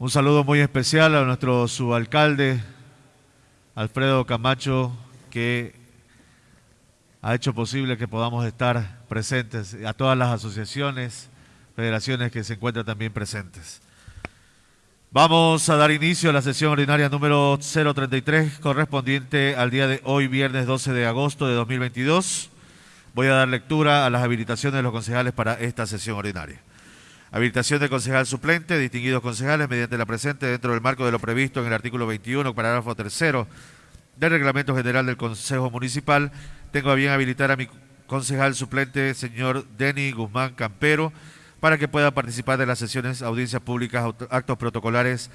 Un saludo muy especial a nuestro subalcalde, Alfredo Camacho, que ha hecho posible que podamos estar presentes, a todas las asociaciones, federaciones que se encuentran también presentes. Vamos a dar inicio a la sesión ordinaria número 033, correspondiente al día de hoy, viernes 12 de agosto de 2022. Voy a dar lectura a las habilitaciones de los concejales para esta sesión ordinaria. Habilitación de concejal suplente, distinguidos concejales, mediante la presente dentro del marco de lo previsto en el artículo 21, parágrafo tercero del Reglamento General del Consejo Municipal. Tengo a bien habilitar a mi concejal suplente, señor Denny Guzmán Campero, para que pueda participar de las sesiones, audiencias públicas, actos protocolares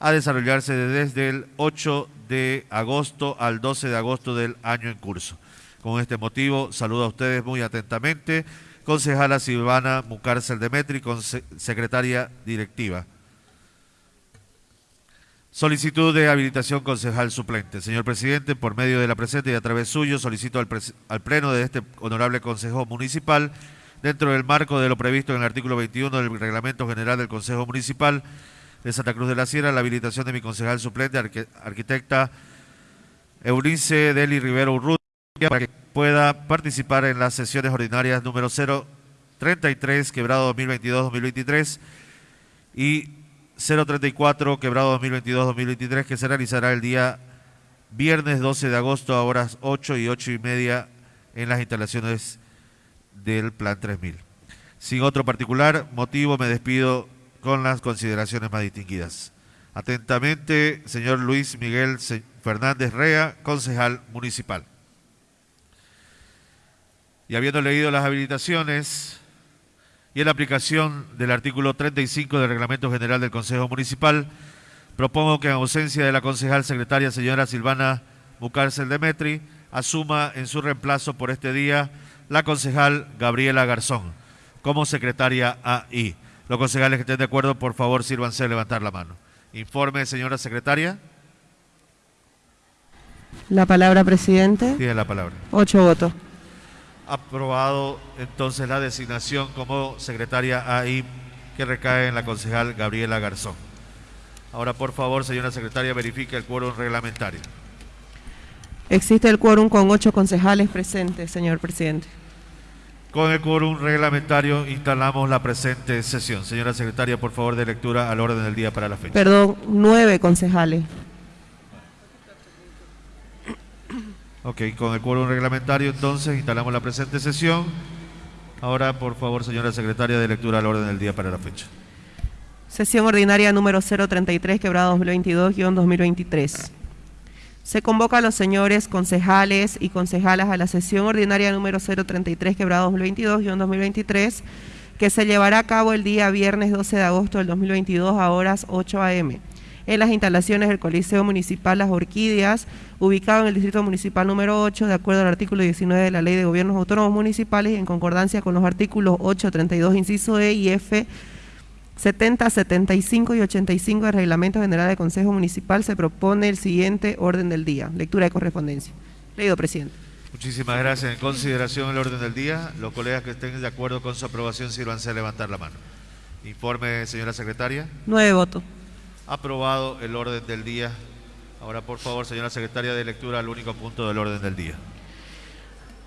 a desarrollarse desde el 8 de agosto al 12 de agosto del año en curso. Con este motivo, saludo a ustedes muy atentamente concejala Silvana Mucárcel Demetri, secretaria directiva. Solicitud de habilitación concejal suplente. Señor presidente, por medio de la presente y a través suyo, solicito al, Pleno de este honorable Consejo Municipal, dentro del marco de lo previsto en el artículo 21 del Reglamento General del Consejo Municipal de Santa Cruz de la Sierra, la habilitación de mi concejal suplente, arquitecta Eunice Deli Rivero Urrutia, para que pueda participar en las sesiones ordinarias número 033, quebrado 2022-2023 y 034, quebrado 2022-2023, que se realizará el día viernes 12 de agosto a horas 8 y 8 y media en las instalaciones del Plan 3000. Sin otro particular motivo, me despido con las consideraciones más distinguidas. Atentamente, señor Luis Miguel Fernández Rea, concejal municipal. Y habiendo leído las habilitaciones y en la aplicación del artículo 35 del Reglamento General del Consejo Municipal, propongo que en ausencia de la concejal secretaria señora Silvana Bucárcel Demetri, asuma en su reemplazo por este día la concejal Gabriela Garzón como secretaria AI. Los concejales que estén de acuerdo, por favor, sírvanse a levantar la mano. Informe, señora secretaria. La palabra, presidente. Tiene la palabra. Ocho votos aprobado entonces la designación como secretaria AI que recae en la concejal Gabriela Garzón. Ahora, por favor, señora secretaria, verifique el quórum reglamentario. Existe el quórum con ocho concejales presentes, señor presidente. Con el quórum reglamentario instalamos la presente sesión. Señora secretaria, por favor, de lectura al orden del día para la fecha. Perdón, nueve concejales. Ok, con el quórum reglamentario entonces instalamos la presente sesión. Ahora, por favor, señora secretaria, de lectura al orden del día para la fecha. Sesión ordinaria número 033, quebrada 2022-2023. Se convoca a los señores concejales y concejalas a la sesión ordinaria número 033, quebrada 2022-2023, que se llevará a cabo el día viernes 12 de agosto del 2022 a horas 8 a.m en las instalaciones del Coliseo Municipal Las Orquídeas, ubicado en el Distrito Municipal número 8, de acuerdo al artículo 19 de la Ley de Gobiernos Autónomos Municipales y en concordancia con los artículos 8, 32, inciso E y F, 70, 75 y 85 del Reglamento General del Consejo Municipal, se propone el siguiente orden del día. Lectura de correspondencia. Leído, presidente. Muchísimas gracias. En consideración el orden del día, los colegas que estén de acuerdo con su aprobación, sírvanse a levantar la mano. Informe, señora secretaria. Nueve votos. Aprobado el orden del día. Ahora, por favor, señora secretaria de lectura, al único punto del orden del día.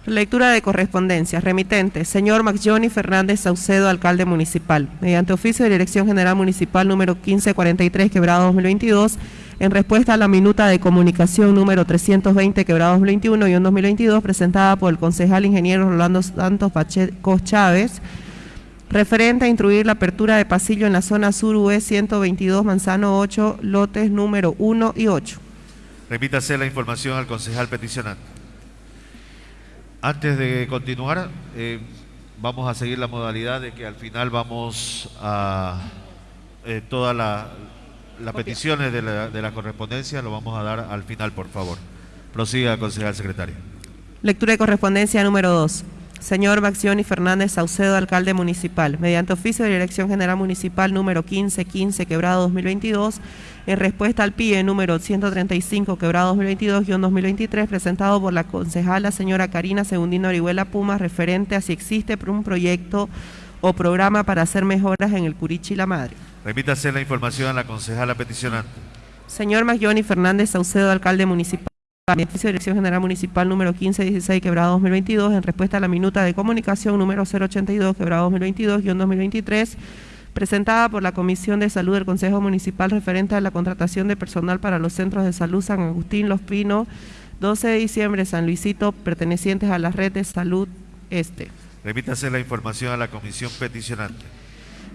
Lectura de correspondencia. Remitente, señor Johnny Fernández Saucedo, alcalde municipal. Mediante oficio de Dirección General Municipal número 1543, quebrado 2022, en respuesta a la minuta de comunicación número 320, quebrado 2021 y 2022, presentada por el concejal ingeniero Rolando Santos Pacheco Chávez, referente a instruir la apertura de pasillo en la zona sur UE 122 Manzano 8, lotes número 1 y 8. Repítase la información al concejal peticionante. Antes de continuar, eh, vamos a seguir la modalidad de que al final vamos a eh, todas las peticiones de la, de la correspondencia, lo vamos a dar al final, por favor. Prosiga, concejal secretario. Lectura de correspondencia número 2. Señor Maxioni Fernández Saucedo, alcalde municipal, mediante oficio de Dirección General Municipal número 1515, quebrado 2022, en respuesta al PIE número 135, quebrado 2022-2023, presentado por la concejala señora Karina Segundino Orihuela Puma, referente a si existe un proyecto o programa para hacer mejoras en el Curichi La Madre. Remítase la información a la concejala peticionante. Señor Magyoni Fernández Saucedo, alcalde municipal. Beneficio Dirección General Municipal número 1516, quebrado 2022, en respuesta a la minuta de comunicación número 082, quebrado 2022-2023, presentada por la Comisión de Salud del Consejo Municipal referente a la contratación de personal para los centros de salud San Agustín, Los Pinos, 12 de diciembre, San Luisito, pertenecientes a la red de salud este. Remítase la información a la comisión peticionante.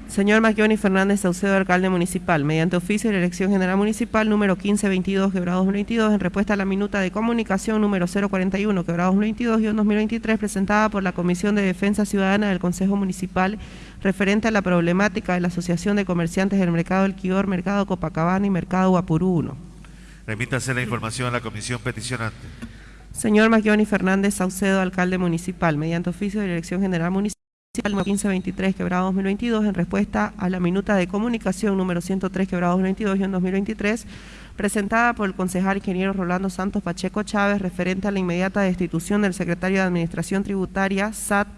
Señor Magyoni Fernández Saucedo, alcalde municipal, mediante oficio de la Elección General Municipal número 1522, quebrado 2022, en respuesta a la minuta de comunicación número 041, quebrado 2022 y 2023, presentada por la Comisión de Defensa Ciudadana del Consejo Municipal, referente a la problemática de la Asociación de Comerciantes del Mercado del Quior, Mercado Copacabana y Mercado Guapurú 1. Remítase la información a la comisión peticionante. Señor Magyoni Fernández Saucedo, alcalde municipal, mediante oficio de la Elección General Municipal número 1523, quebrado 2022, en respuesta a la minuta de comunicación número 103, quebrado 2022 y en 2023, presentada por el concejal ingeniero Rolando Santos Pacheco Chávez, referente a la inmediata destitución del secretario de Administración Tributaria, SAT,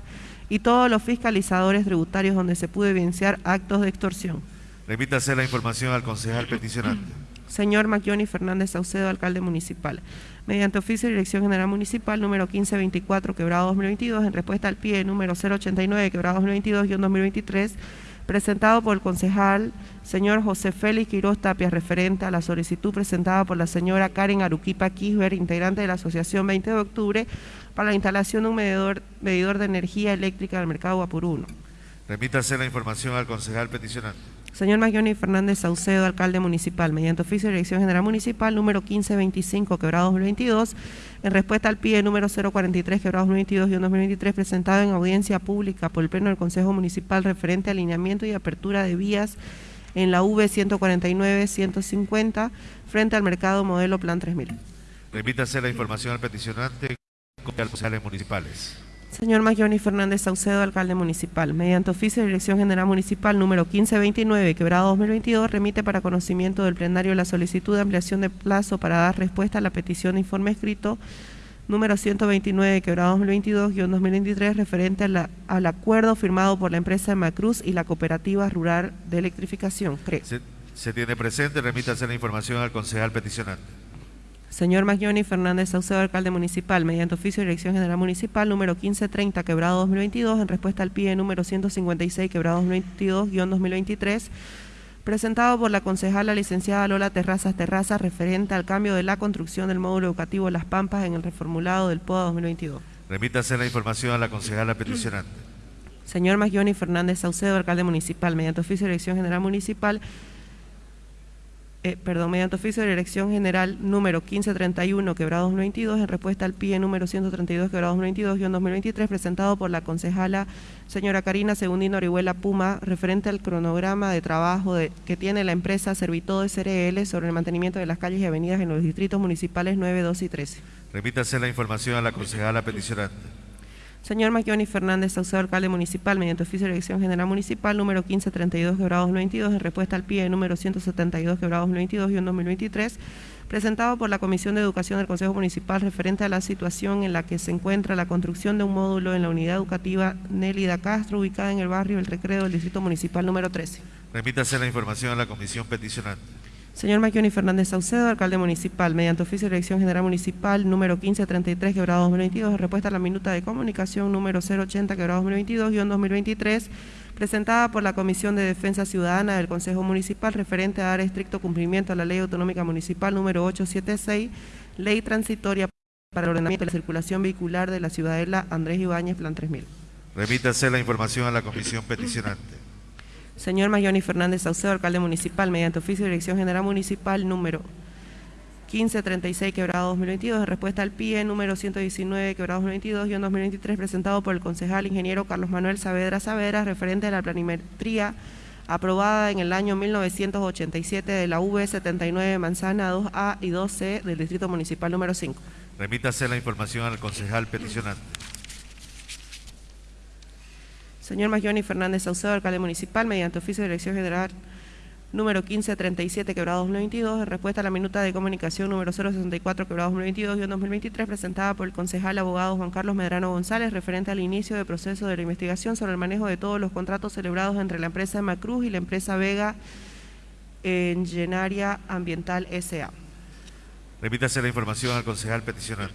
y todos los fiscalizadores tributarios donde se pudo evidenciar actos de extorsión. Remítase la información al concejal peticionante. Señor Maquioni Fernández Saucedo, alcalde municipal. Mediante oficio de Dirección General Municipal número 1524, quebrado 2022, en respuesta al pie número 089, quebrado 2022 y 2023, presentado por el concejal señor José Félix Quiroz Tapia, referente a la solicitud presentada por la señora Karen Aruquipa Kisber, integrante de la Asociación 20 de Octubre, para la instalación de un medidor, medidor de energía eléctrica del mercado Guapuruno. Remítase la información al concejal peticionante. Señor Magyoni Fernández Saucedo, alcalde municipal, mediante oficio de Dirección General Municipal número 1525, quebrado 2022, en respuesta al PIE número 043, quebrado 2022 y 2023, presentado en audiencia pública por el Pleno del Consejo Municipal referente a alineamiento y apertura de vías en la V 149-150 frente al mercado modelo Plan 3000. Remítase la información al peticionante a los municipales. Señor Magyoni Fernández Saucedo, alcalde municipal, mediante oficio de Dirección General Municipal número 1529, quebrado 2022, remite para conocimiento del plenario la solicitud de ampliación de plazo para dar respuesta a la petición de informe escrito número 129, quebrado 2022-2023, referente a la- al acuerdo firmado por la empresa Macruz y la Cooperativa Rural de Electrificación. Se, se tiene presente, remítase la información al concejal peticionante. Señor Magyoni Fernández Saucedo, alcalde municipal, mediante oficio de Dirección General Municipal número 1530, quebrado 2022, en respuesta al PIE número 156, quebrado 2022-2023, presentado por la concejala licenciada Lola Terrazas Terrazas, referente al cambio de la construcción del módulo educativo Las Pampas en el reformulado del POA 2022. Remítase la información a la concejala peticionante. Señor Magyoni Fernández Saucedo, alcalde municipal, mediante oficio de Dirección General Municipal, eh, perdón, mediante oficio de Dirección General número 1531, quebrado 2022, en respuesta al PIE número 132, quebrado 2022, 2023, presentado por la concejala señora Karina Segundino Orihuela Puma, referente al cronograma de trabajo de- que tiene la empresa Servitodo SRL sobre el mantenimiento de las calles y avenidas en los distritos municipales 9, 12 y 13. Remítase la información a la concejala peticionante. Señor Maquioni Fernández Saucedo, alcalde municipal, mediante oficio de Dirección General Municipal número 1532, quebrado 2022, en respuesta al PIE número 172, quebrado 2022 y en 2023, presentado por la Comisión de Educación del Consejo Municipal referente a la situación en la que se encuentra la construcción de un módulo en la unidad educativa Nélida Castro, ubicada en el barrio El Recreo del Distrito Municipal número 13. Remítase la información a la comisión peticionante. Señor Maquioni Fernández Saucedo, alcalde municipal, mediante oficio de Dirección General Municipal número 1533, quebrado 2022, en respuesta a la minuta de comunicación número 080, quebrado 2022, guion 2023, presentada por la Comisión de Defensa Ciudadana del Consejo Municipal referente a dar estricto cumplimiento a la Ley Autonómica Municipal número 876, Ley Transitoria para el Ordenamiento de la Circulación Vehicular de la Ciudadela Andrés Ibáñez, Plan 3000. Remítase la información a la comisión peticionante. Señor Mayoni Fernández Saucedo, alcalde municipal, mediante oficio de Dirección General Municipal número 1536, quebrado 2022, en respuesta al PIE número 119, quebrado 2022, y en 2023, presentado por el concejal ingeniero Carlos Manuel Saavedra Saavedra, referente a la planimetría aprobada en el año 1987 de la V79 Manzana 2A y 2C del Distrito Municipal número 5. Remítase la información al concejal peticionante. Señor Magyoni Fernández Saucedo, alcalde municipal, mediante oficio de Dirección General número 1537, quebrado 2022, en respuesta a la minuta de comunicación número 064, quebrado 2022 y 2023, presentada por el concejal abogado Juan Carlos Medrano González, referente al inicio del proceso de la investigación sobre el manejo de todos los contratos celebrados entre la empresa Macruz y la empresa Vega Engenaria Ambiental S.A. Remítase la información al concejal peticionante.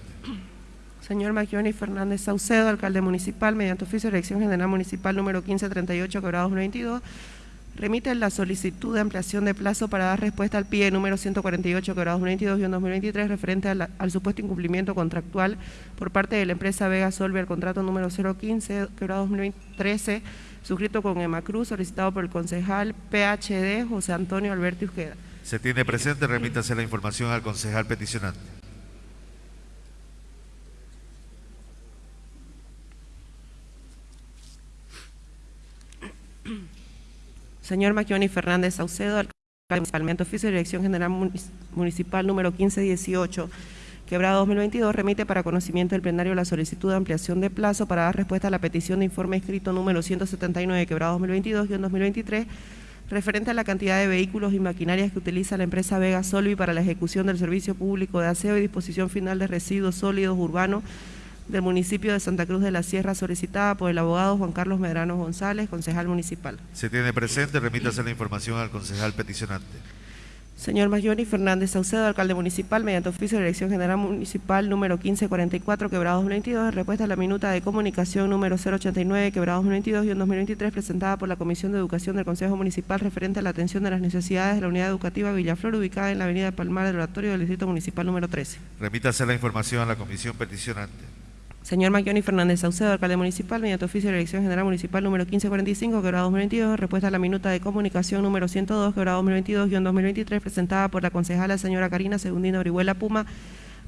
Señor Magioni Fernández Saucedo, alcalde municipal, mediante oficio de elección general municipal número 1538, quebrado 2022, remite la solicitud de ampliación de plazo para dar respuesta al PIE número 148, quebrado 2022 y 2023, referente al, supuesto incumplimiento contractual por parte de la empresa Vega Solve al contrato número 015, quebrado 2013, suscrito con Emacruz, solicitado por el concejal PHD José Antonio Alberto Ujeda. Se tiene presente, remítase la información al concejal peticionante. Señor Maquioni Fernández Saucedo, alcalde municipal, oficio de Dirección General Municipal número 1518, quebrado 2022, remite para conocimiento del plenario la solicitud de ampliación de plazo para dar respuesta a la petición de informe escrito número 179, quebrado 2022 y 2023, referente a la cantidad de vehículos y maquinarias que utiliza la empresa Vega Solvi para la ejecución del servicio público de aseo y disposición final de residuos sólidos urbanos del municipio de Santa Cruz de la Sierra solicitada por el abogado Juan Carlos Medrano González, concejal municipal. Se tiene presente, remítase la información al concejal peticionante. Señor Mayoni Fernández Saucedo, alcalde municipal, mediante oficio de Dirección General Municipal número 1544, quebrado 2022, en respuesta a la minuta de comunicación número 089, quebrado 2022 y en 2023, presentada por la Comisión de Educación del Consejo Municipal referente a la atención de las necesidades de la unidad educativa Villaflor, ubicada en la avenida Palmar del Oratorio del Distrito Municipal número 13. Remítase la información a la comisión peticionante. Señor Maquioni Fernández Saucedo, alcalde municipal, mediante oficio de elección general municipal número 1545, quebrado 2022, respuesta a la minuta de comunicación número 102, quebrado 2022-2023, presentada por la concejala señora Karina Segundina Orihuela Puma,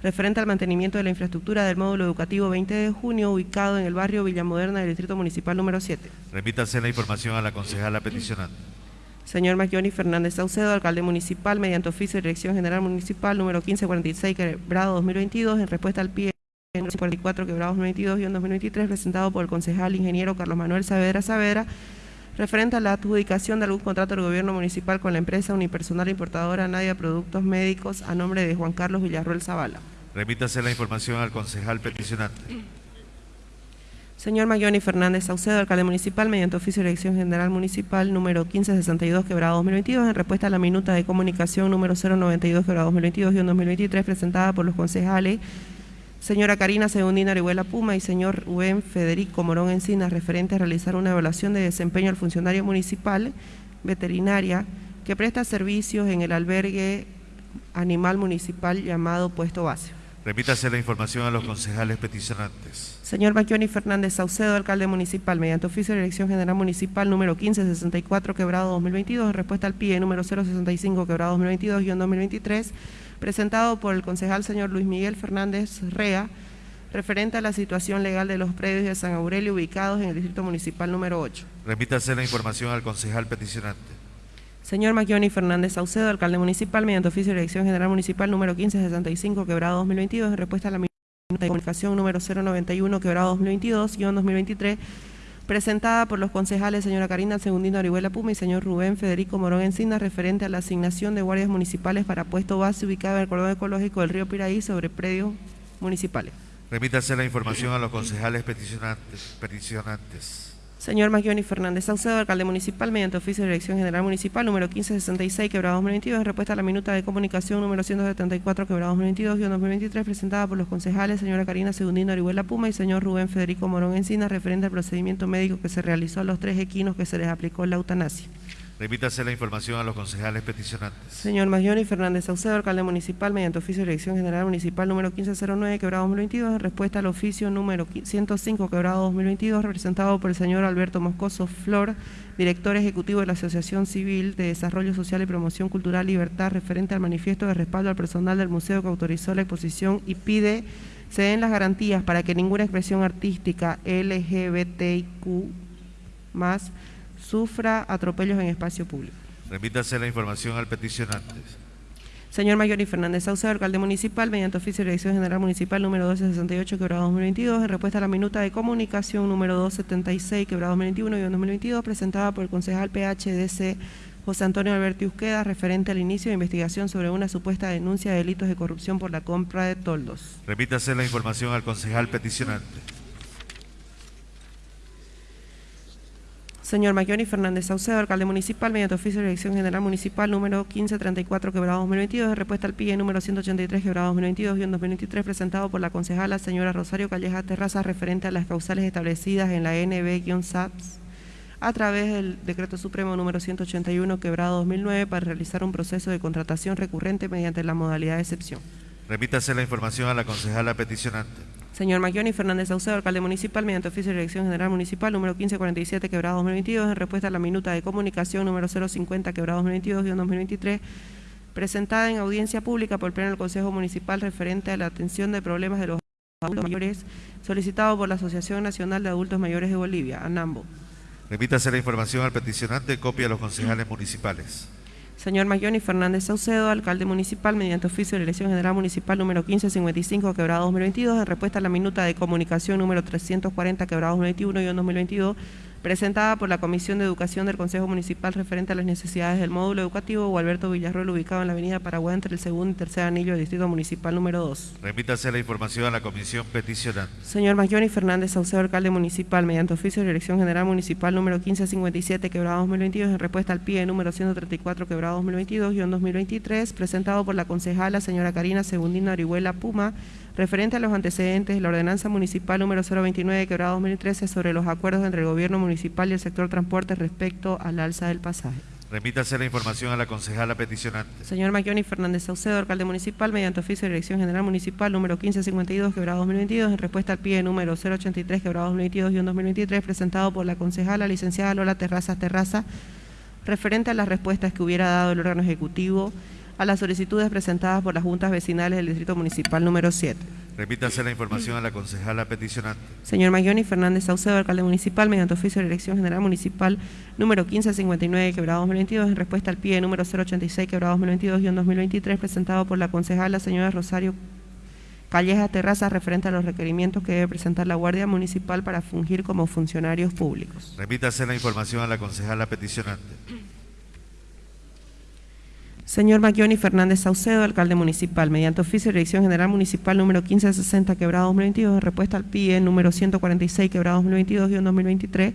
referente al mantenimiento de la infraestructura del módulo educativo 20 de junio, ubicado en el barrio Villamoderna del Distrito Municipal número 7. Remítase la información a la concejala peticionante. Señor Maquioni Fernández Saucedo, alcalde municipal, mediante oficio de elección general municipal número 1546, quebrado 2022, en respuesta al pie 44 quebrados 2022 y 2023 presentado por el concejal ingeniero Carlos Manuel Saavedra Saavedra referente a la adjudicación de algún contrato del gobierno municipal con la empresa unipersonal importadora Nadia Productos Médicos a nombre de Juan Carlos Villarroel Zavala. Remítase la información al concejal peticionante. Señor Mayoni Fernández Saucedo, alcalde municipal, mediante oficio de elección general municipal número 1562, quebrado 2022, en respuesta a la minuta de comunicación número 092, quebrado 2022 y 2023, presentada por los concejales señora Karina Segundina Orihuela Puma y señor Rubén Federico Morón Encinas, referente a realizar una evaluación de desempeño al funcionario municipal veterinaria que presta servicios en el albergue animal municipal llamado Puesto Base. Remítase la información a los concejales peticionantes. Señor Maquioni Fernández Saucedo, alcalde municipal, mediante oficio de elección general municipal número 1564, quebrado 2022, en respuesta al PIE número 065, quebrado 2022 y 2023, presentado por el concejal señor Luis Miguel Fernández Rea, referente a la situación legal de los predios de San Aurelio ubicados en el Distrito Municipal número 8. Remítase la información al concejal peticionante. Señor Maquioni Fernández Saucedo, alcalde municipal, mediante oficio de elección general municipal número 1565, quebrado 2022, en respuesta a la de comunicación número 091, quebrado 2022, guion 2023, presentada por los concejales señora Karina Segundino Orihuela Puma y señor Rubén Federico Morón Encina, referente a la asignación de guardias municipales para puesto base ubicado en el cordón ecológico del río Piraí sobre predios municipales. Remítase la información a los concejales peticionantes. peticionantes. Señor Magioni Fernández Saucedo, alcalde municipal, mediante oficio de dirección general municipal número 1566, quebrado 2022, en respuesta a la minuta de comunicación número 174, quebrado 2022 y 2023, presentada por los concejales señora Karina Segundino Orihuela Puma y señor Rubén Federico Morón Encina, referente al procedimiento médico que se realizó a los tres equinos que se les aplicó la eutanasia. Remítase la información a los concejales peticionantes. Señor Magioni Fernández Saucedo, alcalde municipal, mediante oficio de dirección general municipal número 1509, quebrado 2022, en respuesta al oficio número 105, quebrado 2022, representado por el señor Alberto Moscoso Flor, director ejecutivo de la Asociación Civil de Desarrollo Social y Promoción Cultural Libertad, referente al manifiesto de respaldo al personal del museo que autorizó la exposición y pide se den las garantías para que ninguna expresión artística LGBTIQ más sufra atropellos en espacio público. Remítase la información al peticionante. Señor Mayori Fernández Saucedo, alcalde municipal, mediante oficio de dirección general municipal número 1268, quebrado 2022, en respuesta a la minuta de comunicación número 276, quebrado 2021 y 2022, presentada por el concejal PHDC José Antonio Alberti Usqueda, referente al inicio de investigación sobre una supuesta denuncia de delitos de corrupción por la compra de toldos. Remítase la información al concejal peticionante. Señor Mayoni Fernández Saucedo, alcalde municipal, mediante oficio de dirección general municipal número 1534, quebrado 2022, de respuesta al PIE número 183, quebrado 2022 y en 2023, presentado por la concejala señora Rosario Calleja Terraza, referente a las causales establecidas en la NB-SAPS a través del Decreto Supremo número 181, quebrado 2009, para realizar un proceso de contratación recurrente mediante la modalidad de excepción. Remítase la información a la concejala peticionante. Señor Maglioni Fernández Saucedo, alcalde municipal, mediante oficio de dirección general municipal número 1547, quebrado 2022, en respuesta a la minuta de comunicación número 050, quebrado 2022 y 2023, presentada en audiencia pública por el Pleno del Consejo Municipal referente a la atención de problemas de los adultos mayores, solicitado por la Asociación Nacional de Adultos Mayores de Bolivia, ANAMBO. Remítase la información al peticionante, copia a los concejales municipales. Señor Mayoni Fernández Saucedo, alcalde municipal, mediante oficio de la Elección General Municipal número 1555, quebrado 2022, en respuesta a la minuta de comunicación número 340, quebrado 2021 y 2022, presentada por la Comisión de Educación del Consejo Municipal referente a las necesidades del módulo educativo o Alberto Villarroel, ubicado en la avenida Paraguay entre el segundo y tercer anillo del Distrito Municipal número 2. Remítase la información a la comisión peticionante. Señor Mayoni Fernández Saucedo, alcalde municipal, mediante oficio de Dirección General Municipal número 1557, quebrado 2022, en respuesta al PIE número 134, quebrado 2022 y 2023, presentado por la concejala señora Karina Segundina Orihuela Puma, referente a los antecedentes de la ordenanza municipal número 029, quebrado 2013, sobre los acuerdos entre el gobierno municipal y el sector transporte respecto al alza del pasaje. Remítase la información a la concejala peticionante. Señor Maglioni Fernández Saucedo, alcalde municipal, mediante oficio de Dirección General Municipal número 1552, quebrado 2022, en respuesta al pie número 083, quebrado 2022 y 2023, presentado por la concejala licenciada Lola Terrazas Terraza, referente a las respuestas que hubiera dado el órgano ejecutivo a las solicitudes presentadas por las juntas vecinales del Distrito Municipal número 7. Remítase la información a la concejala peticionante. Señor Maglioni Fernández Saucedo, alcalde municipal, mediante oficio de Dirección General Municipal número 1559, quebrado 2022, en respuesta al pie número 086, quebrado 2022 y en 2023, presentado por la concejala señora Rosario Calleja Terraza, referente a los requerimientos que debe presentar la Guardia Municipal para fungir como funcionarios públicos. Remítase la información a la concejala peticionante. Señor Maglioni Fernández Saucedo, alcalde municipal, mediante oficio de Dirección General Municipal número 1560, quebrado 2022, en respuesta al PIE número 146, quebrado 2022 y en 2023,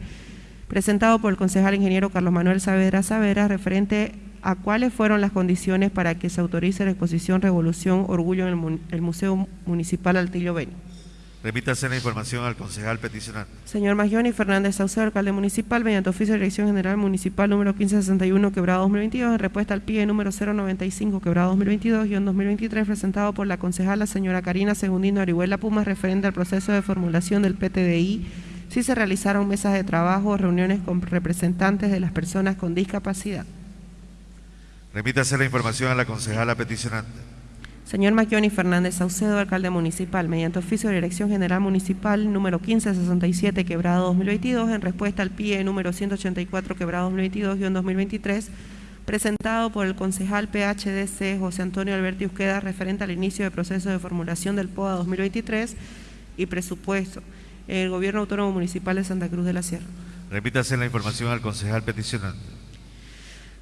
presentado por el concejal ingeniero Carlos Manuel Saavedra Saavedra, referente a cuáles fueron las condiciones para que se autorice la exposición Revolución Orgullo en el Museo Municipal Altillo Beni. Remítase la información al concejal peticionante. Señor Magioni Fernández Saucedo, alcalde municipal, mediante oficio de Dirección General Municipal número 1561, quebrado 2022, en respuesta al PIE número 095, quebrado 2022 y en 2023, presentado por la concejala señora Karina Segundino Orihuela Pumas, referente al proceso de formulación del PTDI, si se realizaron mesas de trabajo o reuniones con representantes de las personas con discapacidad. Remítase la información a la concejala peticionante. Señor Maquioni Fernández Saucedo, alcalde municipal, mediante oficio de Dirección General Municipal número 1567, quebrado 2022, en respuesta al PIE número 184, quebrado 2022 y en 2023, presentado por el concejal PHDC José Antonio Alberti Usqueda, referente al inicio del proceso de formulación del POA 2023 y presupuesto el Gobierno Autónomo Municipal de Santa Cruz de la Sierra. Remítase la información al concejal peticionante.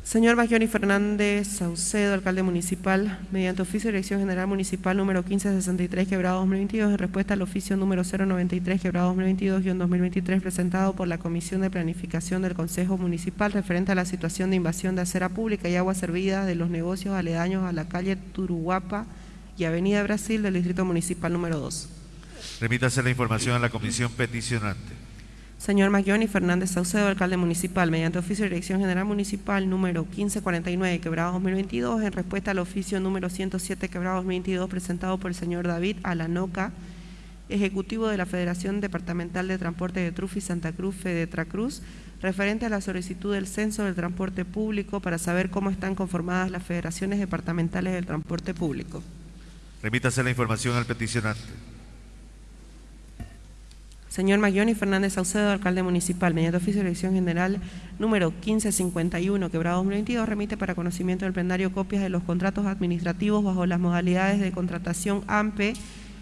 Señor Magioni Fernández Saucedo, alcalde municipal, mediante oficio de Dirección General Municipal número 1563, quebrado 2022, en respuesta al oficio número 093, quebrado 2022 y en 2023, presentado por la Comisión de Planificación del Consejo Municipal referente a la situación de invasión de acera pública y agua servida de los negocios aledaños a la calle Turuguapa y Avenida Brasil del Distrito Municipal número 2. Remítase la información a la comisión peticionante. Señor Magioni Fernández Saucedo, alcalde municipal, mediante oficio de Dirección General Municipal número 1549, quebrado 2022, en respuesta al oficio número 107, quebrado 2022, presentado por el señor David Alanoca, ejecutivo de la Federación Departamental de Transporte de Trufi Santa Cruz, Fedetracruz, referente a la solicitud del censo del transporte público para saber cómo están conformadas las federaciones departamentales del transporte público. Remítase la información al peticionante. Señor Magioni Fernández Saucedo, alcalde municipal, mediante oficio de Dirección General número 1551, quebrado 2022, remite para conocimiento del plenario copias de los contratos administrativos bajo las modalidades de contratación AMPE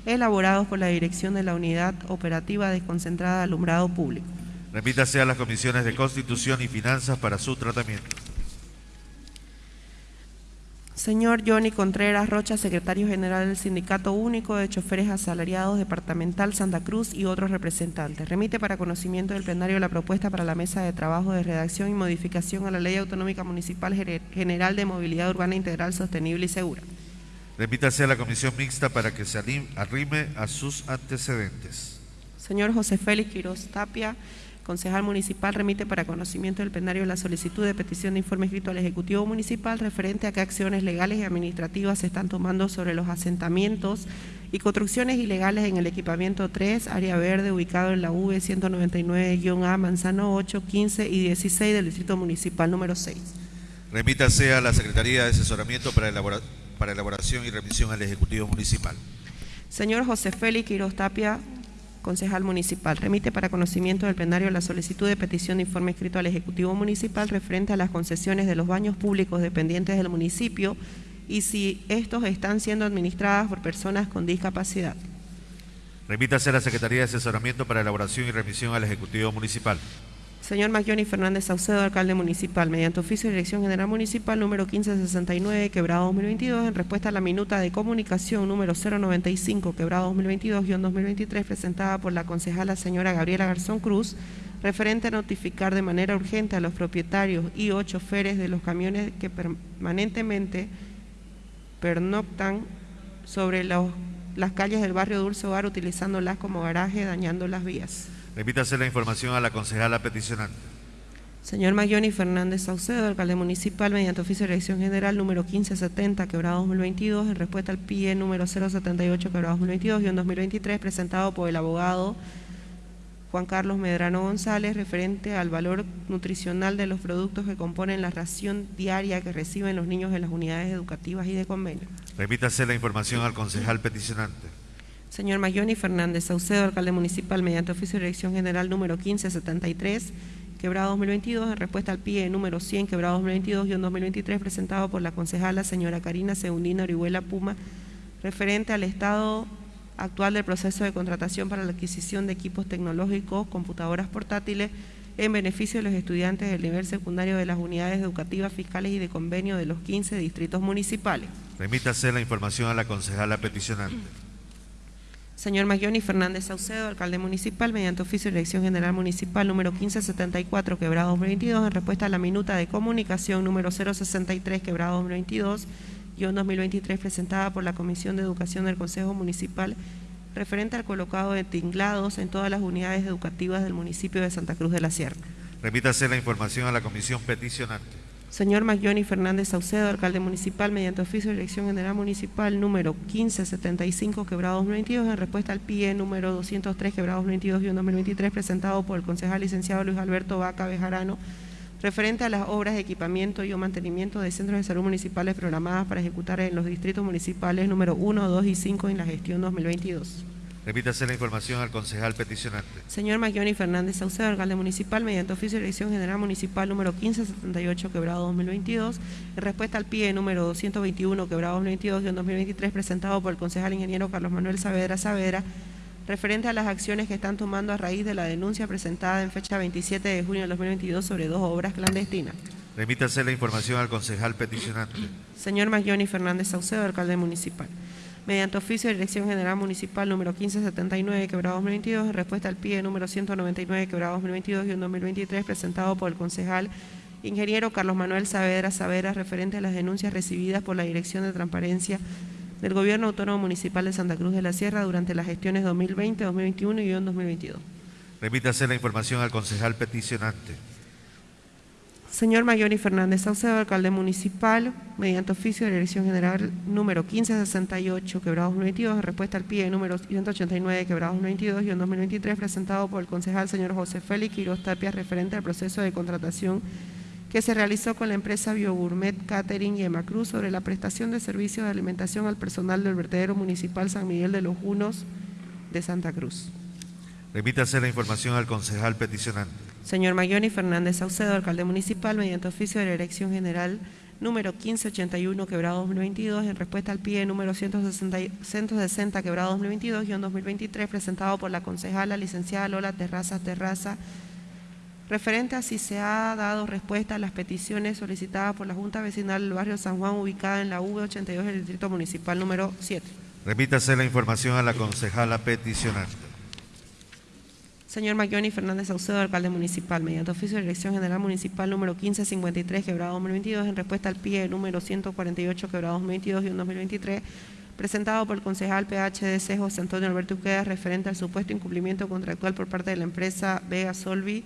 elaborados por la Dirección de la Unidad Operativa Desconcentrada de Alumbrado Público. Remítase a las comisiones de Constitución y Finanzas para su tratamiento. Señor Johnny Contreras Rocha, secretario general del Sindicato Único de Choferes Asalariados Departamental Santa Cruz y otros representantes. Remite para conocimiento del plenario la propuesta para la mesa de trabajo de redacción y modificación a la Ley Autonómica Municipal General de Movilidad Urbana Integral Sostenible y Segura. Remítase a la comisión mixta para que se arrime a sus antecedentes. Señor José Félix Quiroz Tapia, concejal municipal remite para conocimiento del plenario la solicitud de petición de informe escrito al Ejecutivo Municipal referente a qué acciones legales y administrativas se están tomando sobre los asentamientos y construcciones ilegales en el equipamiento 3, área verde, ubicado en la V 199-A, Manzano 8, 15 y 16 del Distrito Municipal número 6. Remítase a la Secretaría de Asesoramiento para, para elaboración y remisión al Ejecutivo Municipal. Señor José Félix Quiroz Tapia, concejal municipal. Remite para conocimiento del plenario la solicitud de petición de informe escrito al Ejecutivo Municipal referente a las concesiones de los baños públicos dependientes del municipio y si estos están siendo administradas por personas con discapacidad. Remítase a la Secretaría de Asesoramiento para Elaboración y Remisión al Ejecutivo Municipal. Señor Magyoni Fernández Saucedo, alcalde municipal, mediante oficio de Dirección General Municipal número 1569, quebrado 2022, en respuesta a la minuta de comunicación número 095, quebrado 2022-2023, presentada por la concejala señora Gabriela Garzón Cruz, referente a notificar de manera urgente a los propietarios y o choferes de los camiones que permanentemente pernoctan sobre las calles del barrio Dulce Hogar utilizándolas como garaje, dañando las vías. Repítase la información a la concejala peticionante. Señor Mayoni Fernández Saucedo, alcalde municipal, mediante oficio de elección general número 1570, quebrado 2022, en respuesta al PIE número 078, quebrado 2022 y en 2023, presentado por el abogado Juan Carlos Medrano González, referente al valor nutricional de los productos que componen la ración diaria que reciben los niños en las unidades educativas y de convenio. Repítase la información al concejal peticionante. Señor Mayoni Fernández Saucedo, alcalde municipal, mediante oficio de dirección general número 1573, quebrado 2022, en respuesta al PIE número 100, quebrado 2022 y 2023, presentado por la concejala señora Karina Segundina Orihuela Puma, referente al estado actual del proceso de contratación para la adquisición de equipos tecnológicos, computadoras portátiles, en beneficio de los estudiantes del nivel secundario de las unidades educativas fiscales y de convenio de los 15 distritos municipales. Remítase la información a la concejala peticionante. Señor Magyoni Fernández Saucedo, alcalde municipal, mediante oficio de elección general municipal número 1574, quebrado 2022, en respuesta a la minuta de comunicación número 063, quebrado 2022, y 2023, presentada por la Comisión de Educación del Consejo Municipal, referente al colocado de tinglados en todas las unidades educativas del municipio de Santa Cruz de la Sierra. Remítase la información a la comisión peticionante. Señor Magyoni Fernández Saucedo, alcalde municipal, mediante oficio de elección general municipal número 1575, quebrado 2022, en respuesta al PIE número 203, quebrado 2022 y 2023, presentado por el concejal licenciado Luis Alberto Vaca Bejarano, referente a las obras de equipamiento y o mantenimiento de centros de salud municipales programadas para ejecutar en los distritos municipales número 1, 2 y 5 en la gestión 2022. Repítase la información al concejal peticionante. Señor Magyoni Fernández Saucedo, alcalde municipal, mediante oficio de elección general municipal número 1578, quebrado 2022, en respuesta al PIE número 221, quebrado 2022 y en 2023, presentado por el concejal ingeniero Carlos Manuel Saavedra Saavedra, referente a las acciones que están tomando a raíz de la denuncia presentada en fecha 27 de junio de 2022 sobre dos obras clandestinas. Remítase la información al concejal peticionante. Señor Magyoni Fernández Saucedo, alcalde municipal mediante oficio de Dirección General Municipal número 1579, quebrado 2022, en respuesta al PIE número 199, quebrado 2022 y en 2023, presentado por el concejal ingeniero Carlos Manuel Saavedra Saavedra, referente a las denuncias recibidas por la Dirección de Transparencia del Gobierno Autónomo Municipal de Santa Cruz de la Sierra durante las gestiones 2020, 2021 y 2022. Remítase la información al concejal peticionante. Señor Mayoni Fernández Saucedo, alcalde municipal, mediante oficio de Dirección General número 1568, quebrado 2022, en respuesta al PIE número 189, quebrado 2022 y en 2023, presentado por el concejal señor José Félix Quiroz Tapia, referente al proceso de contratación que se realizó con la empresa Biogourmet Catering y Emacruz sobre la prestación de servicios de alimentación al personal del vertedero municipal San Miguel de los Junos de Santa Cruz. Remítase la información al concejal peticionante. Señor Mayoni Fernández Saucedo, alcalde municipal, mediante oficio de la Dirección General número 1581, quebrado 2022, en respuesta al PIE número 160, quebrado 2022 y en 2023, presentado por la concejala licenciada Lola Terraza Terraza, referente a si se ha dado respuesta a las peticiones solicitadas por la Junta Vecinal del Barrio San Juan, ubicada en la V82 del Distrito Municipal número 7. Remítase la información a la concejala peticionante. Señor Maglioni Fernández Saucedo, alcalde municipal, mediante oficio de Dirección General Municipal número 1553, quebrado 2022, en respuesta al PIE número 148, quebrado 2022 y 2023, presentado por el concejal PHDC José Antonio Alberto Uqueda, referente al supuesto incumplimiento contractual por parte de la empresa Vega Solvi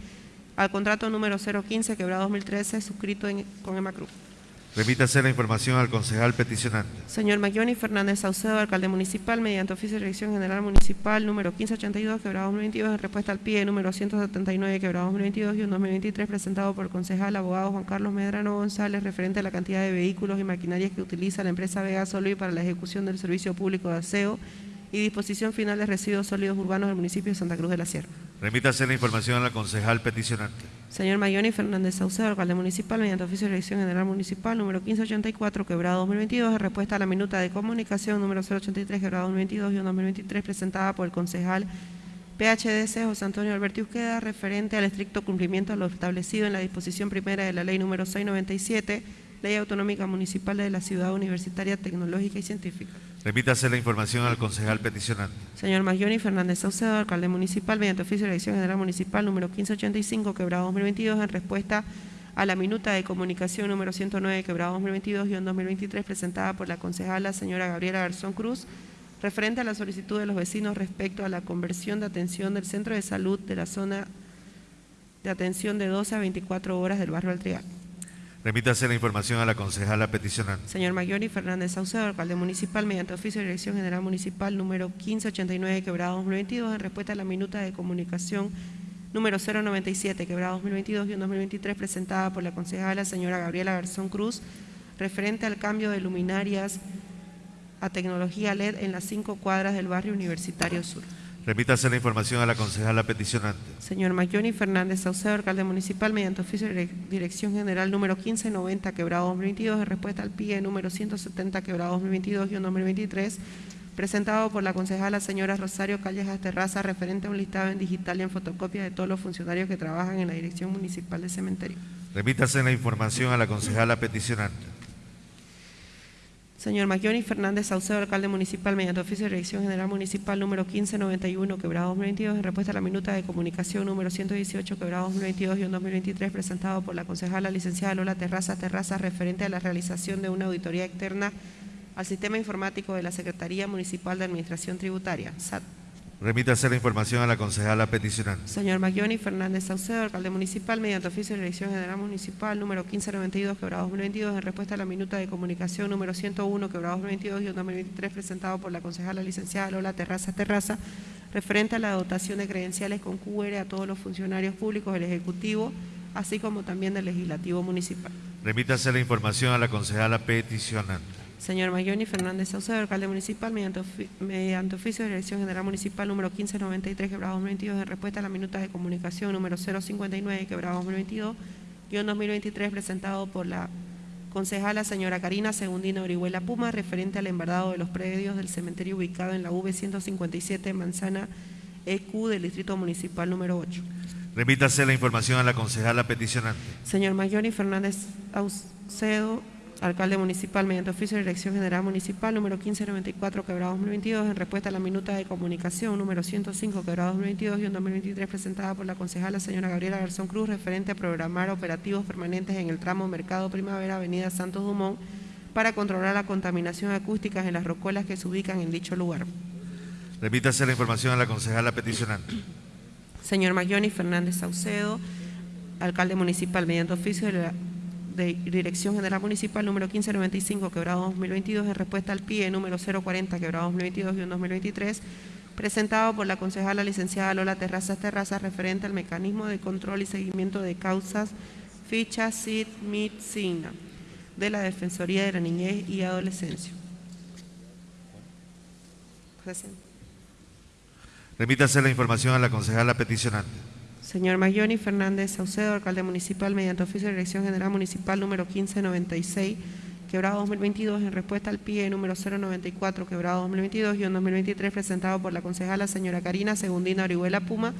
al contrato número 015, quebrado 2013, suscrito con Emacruz. Remítase la información al concejal peticionante. Señor Maglioni Fernández Saucedo, alcalde municipal, mediante oficio de Dirección General Municipal número 1582, quebrado 2022, en respuesta al PIE número 179, quebrado 2022 y un 2023, presentado por el concejal abogado Juan Carlos Medrano González, referente a la cantidad de vehículos y maquinarias que utiliza la empresa Vega Solvi para la ejecución del servicio público de aseo y disposición final de residuos sólidos urbanos del municipio de Santa Cruz de la Sierra. Remítase la información a la concejal peticionante. Señor Mayoni Fernández Saucedo, alcalde municipal, mediante oficio de Dirección General Municipal número 1584, quebrado 2022, en respuesta a la minuta de comunicación número 083, quebrado 2022 y un 2023, presentada por el concejal PHDC José Antonio Alberti Usqueda, referente al estricto cumplimiento de lo establecido en la disposición primera de la ley número 697, Ley Autonómica Municipal de la Ciudad Universitaria Tecnológica y Científica. Remítase la información al concejal peticionante. Señor Maglioni Fernández Saucedo, alcalde municipal, mediante oficio de Dirección General Municipal número 1585, quebrado 2022, en respuesta a la minuta de comunicación número 109, quebrado 2022 y 2023, presentada por la concejala señora Gabriela Garzón Cruz, referente a la solicitud de los vecinos respecto a la conversión de atención del centro de salud de la zona de atención de 12 a 24 horas del barrio del Trial. Remítase la información a la concejala peticionante. Señor Maglioni Fernández Saucedo, alcalde municipal, mediante oficio de Dirección General Municipal número 1589, quebrado 2022, en respuesta a la minuta de comunicación número 097, quebrado 2022 y un 2023, presentada por la concejala señora Gabriela Garzón Cruz, referente al cambio de luminarias a tecnología LED en las cinco cuadras del barrio Universitario Sur. Remítase la información a la concejala peticionante. Señor Maglioni Fernández Saucedo, alcalde municipal, mediante oficio de Dire- Dirección General número 1590, quebrado 2022, en respuesta al PIE número 170, quebrado 2022 y un 2023, presentado por la concejala señora Rosario Callejas Terraza, referente a un listado en digital y en fotocopia de todos los funcionarios que trabajan en la Dirección Municipal de Cementerio. Remítase la información a la concejala peticionante. Señor Maglioni Fernández Saucedo, alcalde municipal, mediante oficio de Dirección General Municipal número 1591, quebrado 2022, en respuesta a la minuta de comunicación número 118, quebrado 2022 y un 2023, presentado por la concejala licenciada Lola Terraza Terraza, referente a la realización de una auditoría externa al sistema informático de la Secretaría Municipal de Administración Tributaria, SAT. Remítase la información a la concejala peticionante. Señor Maglioni Fernández Saucedo, alcalde municipal, mediante oficio de Dirección General Municipal número 1592, quebrado 2022, en respuesta a la minuta de comunicación número 101, quebrado 2022 y un 2023, presentado por la concejala licenciada Lola Terraza Terraza, referente a la dotación de credenciales con QR a todos los funcionarios públicos del Ejecutivo, así como también del Legislativo Municipal. Remítase la información a la concejala peticionante. Señor Mayoni Fernández Saucedo, alcalde municipal, mediante, ofi- mediante oficio de Dirección General Municipal número 1593, quebrado 2022, en respuesta a la minuta de comunicación número 059, quebrado 2022, y un 2023, presentado por la concejala señora Karina Segundina Orihuela Puma, referente al embargado de los predios del cementerio ubicado en la V157, manzana EQ del Distrito Municipal número 8. Remítase la información a la concejala peticionante. Señor Mayoni Fernández Aucedo, alcalde municipal, mediante oficio de Dirección General Municipal número 1594, quebrado 2022, en respuesta a la minuta de comunicación número 105, quebrado 2022 y un 2023, presentada por la concejala señora Gabriela Garzón Cruz, referente a programar operativos permanentes en el tramo Mercado Primavera, Avenida Santos Dumont, para controlar la contaminación acústica en las rocolas que se ubican en dicho lugar. Remítase la información a la concejala peticionante. Señor Maglioni Fernández Saucedo, alcalde municipal, mediante oficio de, la, de Dirección General Municipal número 1595, quebrado 2022, en respuesta al PIE número 040, quebrado 2022 y un 2023, presentado por la concejala licenciada Lola Terrazas Terrazas, referente al mecanismo de control y seguimiento de causas, ficha, CID, MIT, SIGNA, de la Defensoría de la Niñez y Adolescencia. Remítase la información a la concejala peticionante. Señor Maglioni Fernández Saucedo, alcalde municipal, mediante oficio de Dirección General Municipal número 1596, quebrado 2022, en respuesta al PIE número 094, quebrado 2022 y un 2023, presentado por la concejala señora Karina Segundina Orihuela Puma,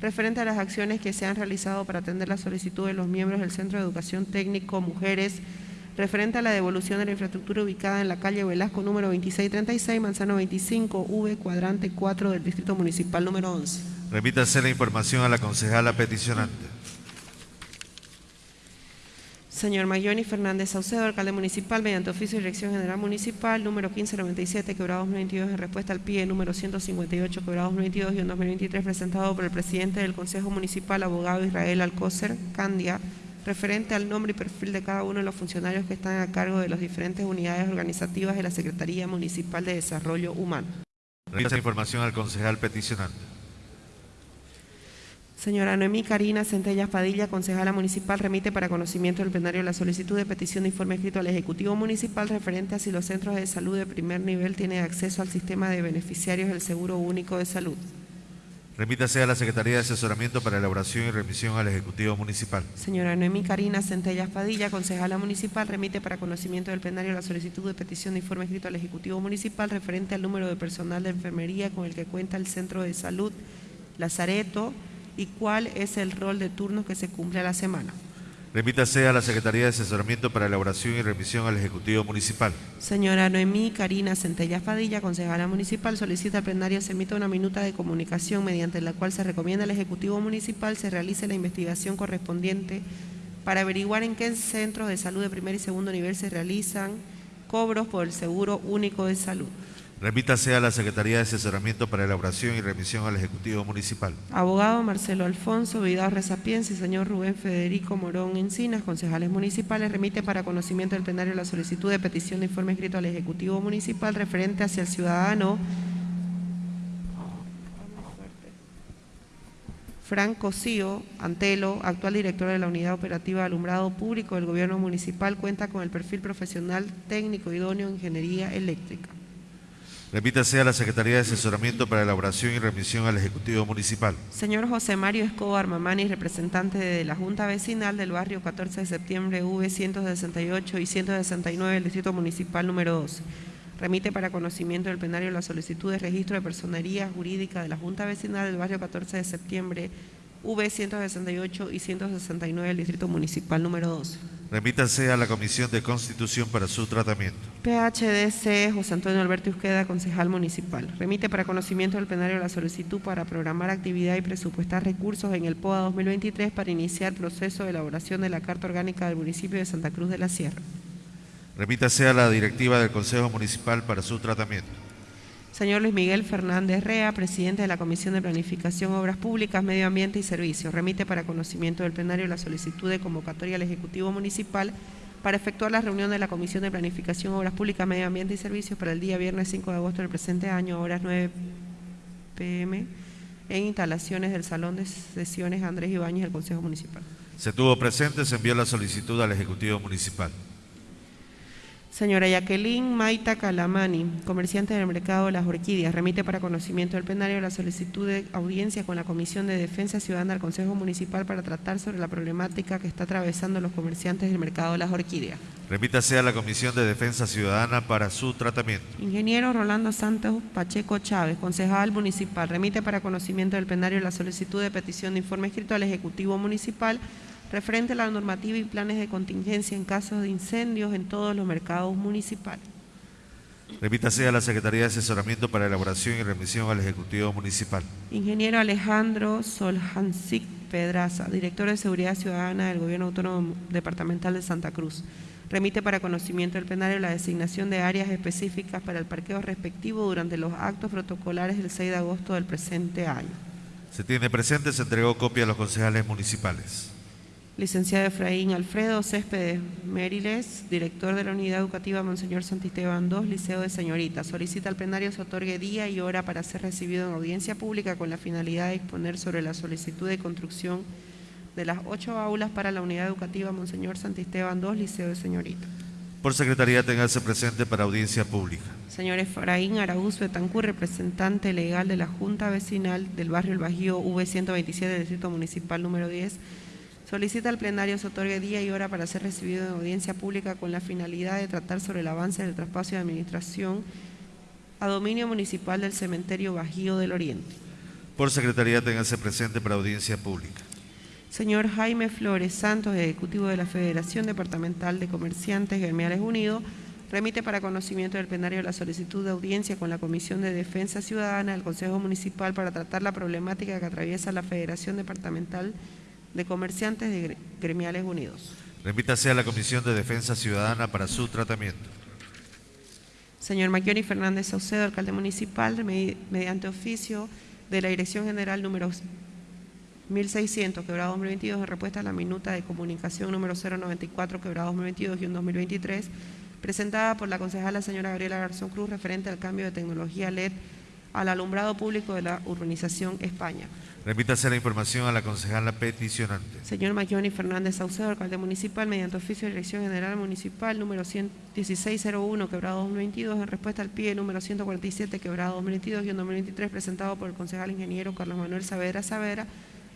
referente a las acciones que se han realizado para atender la solicitud de los miembros del Centro de Educación Técnico Mujeres referente a la devolución de la infraestructura ubicada en la calle Velasco número 2636, Manzano 25, V, cuadrante 4 del Distrito Municipal número 11. Remítase la información a la concejala peticionante. Señor Mayoni Fernández Saucedo, alcalde municipal, mediante oficio de Dirección General Municipal número 1597, quebrado 2022, en respuesta al PIE número 158, quebrado 2022 y en 2023, presentado por el presidente del Consejo Municipal, abogado Israel Alcócer Candia, referente al nombre y perfil de cada uno de los funcionarios que están a cargo de las diferentes unidades organizativas de la Secretaría Municipal de Desarrollo Humano. La información al concejal peticionante. Señora Noemí Karina Centellas Padilla, concejala municipal, remite para conocimiento del plenario la solicitud de petición de informe escrito al Ejecutivo Municipal referente a si los centros de salud de primer nivel tienen acceso al sistema de beneficiarios del Seguro Único de Salud. Remítase a la Secretaría de Asesoramiento para Elaboración y Remisión al Ejecutivo Municipal. Señora Noemí Karina Centellas Padilla, concejala municipal, remite para conocimiento del plenario la solicitud de petición de informe escrito al Ejecutivo Municipal referente al número de personal de enfermería con el que cuenta el Centro de Salud Lazareto y cuál es el rol de turnos que se cumple a la semana. Remítase a la Secretaría de Asesoramiento para Elaboración y Remisión al Ejecutivo Municipal. Señora Noemí Karina Centellas Padilla, concejala municipal, solicita al plenario se emita una minuta de comunicación mediante la cual se recomienda al Ejecutivo Municipal se realice la investigación correspondiente para averiguar en qué centros de salud de primer y segundo nivel se realizan cobros por el Seguro Único de Salud. Remítase a la Secretaría de Asesoramiento para Elaboración y Remisión al Ejecutivo Municipal. Abogado Marcelo Alfonso Vidal Resapiense y señor Rubén Federico Morón Encinas, concejales municipales, remite para conocimiento del plenario la solicitud de petición de informe escrito al Ejecutivo Municipal referente hacia el ciudadano Franco Cosío Antelo, actual director de la Unidad Operativa de Alumbrado Público del Gobierno Municipal, cuenta con el perfil profesional técnico idóneo en Ingeniería Eléctrica. Remítase a la Secretaría de Asesoramiento para Elaboración y Remisión al Ejecutivo Municipal. Señor José Mario Escobar Mamani, representante de la Junta Vecinal del barrio 14 de septiembre, V 168 y 169 del Distrito Municipal número 12. Remite para conocimiento del plenario la solicitud de registro de personería jurídica de la Junta Vecinal del barrio 14 de septiembre, V 168 y 169 del Distrito Municipal número 12. Remítase a la Comisión de Constitución para su tratamiento. PHDC José Antonio Alberto Usqueda, concejal municipal. Remite para conocimiento del plenario la solicitud para programar actividad y presupuestar recursos en el POA 2023 para iniciar proceso de elaboración de la Carta Orgánica del municipio de Santa Cruz de la Sierra. Remítase a la directiva del Consejo Municipal para su tratamiento. Señor Luis Miguel Fernández Rea, presidente de la Comisión de Planificación, Obras Públicas, Medio Ambiente y Servicios, remite para conocimiento del plenario la solicitud de convocatoria al Ejecutivo Municipal para efectuar la reunión de la Comisión de Planificación, Obras Públicas, Medio Ambiente y Servicios para el día viernes 5 de agosto del presente año, a horas 9 pm, en instalaciones del Salón de Sesiones Andrés Ibáñez del Consejo Municipal. Se tuvo presente, se envió la solicitud al Ejecutivo Municipal. Señora Jacqueline Maita Calamani, comerciante del mercado de las orquídeas, remite para conocimiento del plenario la solicitud de audiencia con la Comisión de Defensa Ciudadana del Consejo Municipal para tratar sobre la problemática que está atravesando los comerciantes del mercado de las orquídeas. Remítase a la Comisión de Defensa Ciudadana para su tratamiento. Ingeniero Rolando Santos Pacheco Chávez, concejal municipal, remite para conocimiento del plenario la solicitud de petición de informe escrito al Ejecutivo Municipal referente a la normativa y planes de contingencia en casos de incendios en todos los mercados municipales. Remítase a la Secretaría de Asesoramiento para Elaboración y Remisión al Ejecutivo Municipal. Ingeniero Alejandro Soljancic Pedraza, director de Seguridad Ciudadana del Gobierno Autónomo Departamental de Santa Cruz. Remite para conocimiento del plenario la designación de áreas específicas para el parqueo respectivo durante los actos protocolares del 6 de agosto del presente año. Se tiene presente, se entregó copia a los concejales municipales. Licenciado Efraín Alfredo Céspedes Mériles, director de la Unidad Educativa Monseñor Santisteban II, Liceo de Señorita. Solicita al plenario se otorgue día y hora para ser recibido en audiencia pública con la finalidad de exponer sobre la solicitud de construcción de las ocho aulas para la Unidad Educativa Monseñor Santisteban II, Liceo de Señorita. Por Secretaría, téngase presente para audiencia pública. Señor Efraín Araúz Betancur, representante legal de la Junta Vecinal del barrio El Bajío V127 del Distrito Municipal número 10, Solicita al plenario se otorgue día y hora para ser recibido en audiencia pública con la finalidad de tratar sobre el avance del traspaso de administración a dominio municipal del cementerio Bajío del Oriente. Por secretaría, téngase presente para audiencia pública. Señor Jaime Flores Santos, Ejecutivo de la Federación Departamental de Comerciantes Gremiales Unidos, remite para conocimiento del plenario la solicitud de audiencia con la Comisión de Defensa Ciudadana del Consejo Municipal para tratar la problemática que atraviesa la Federación Departamental de Comerciantes de Gremiales Unidos. Remítase a la Comisión de Defensa Ciudadana para su tratamiento. Señor Maquioni Fernández Saucedo, alcalde municipal, me- mediante oficio de la Dirección General número 1600, quebrado 2022, en respuesta a la minuta de comunicación número 094, quebrado 2022 y un 2023, presentada por la concejala señora Gabriela Garzón Cruz, referente al cambio de tecnología LED al alumbrado público de la urbanización España. Remítase la información a la concejala peticionante. Señor Maquioni Fernández Saucedo, alcalde municipal, mediante oficio de Dirección General Municipal número 100 1601, quebrado 2022, en respuesta al PIE número 147, quebrado 2022 y un 2023, presentado por el concejal ingeniero Carlos Manuel Saavedra Saavedra,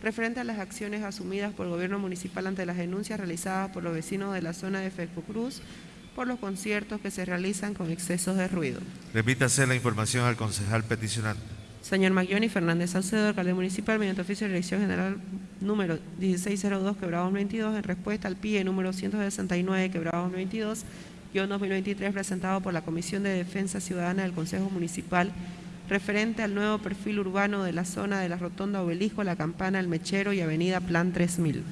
referente a las acciones asumidas por el gobierno municipal ante las denuncias realizadas por los vecinos de la zona de Fesco Cruz por los conciertos que se realizan con excesos de ruido. Remítase la información al concejal peticionante. Señor Maglioni Fernández Saucedo, alcalde municipal, mediante oficio de Dirección General número 1602, quebrado 2022, en respuesta al PIE número 169, quebrado 2022, guion 2023, presentado por la Comisión de Defensa Ciudadana del Consejo Municipal, referente al nuevo perfil urbano de la zona de la Rotonda Obelisco, La Campana, El Mechero y Avenida Plan 3000.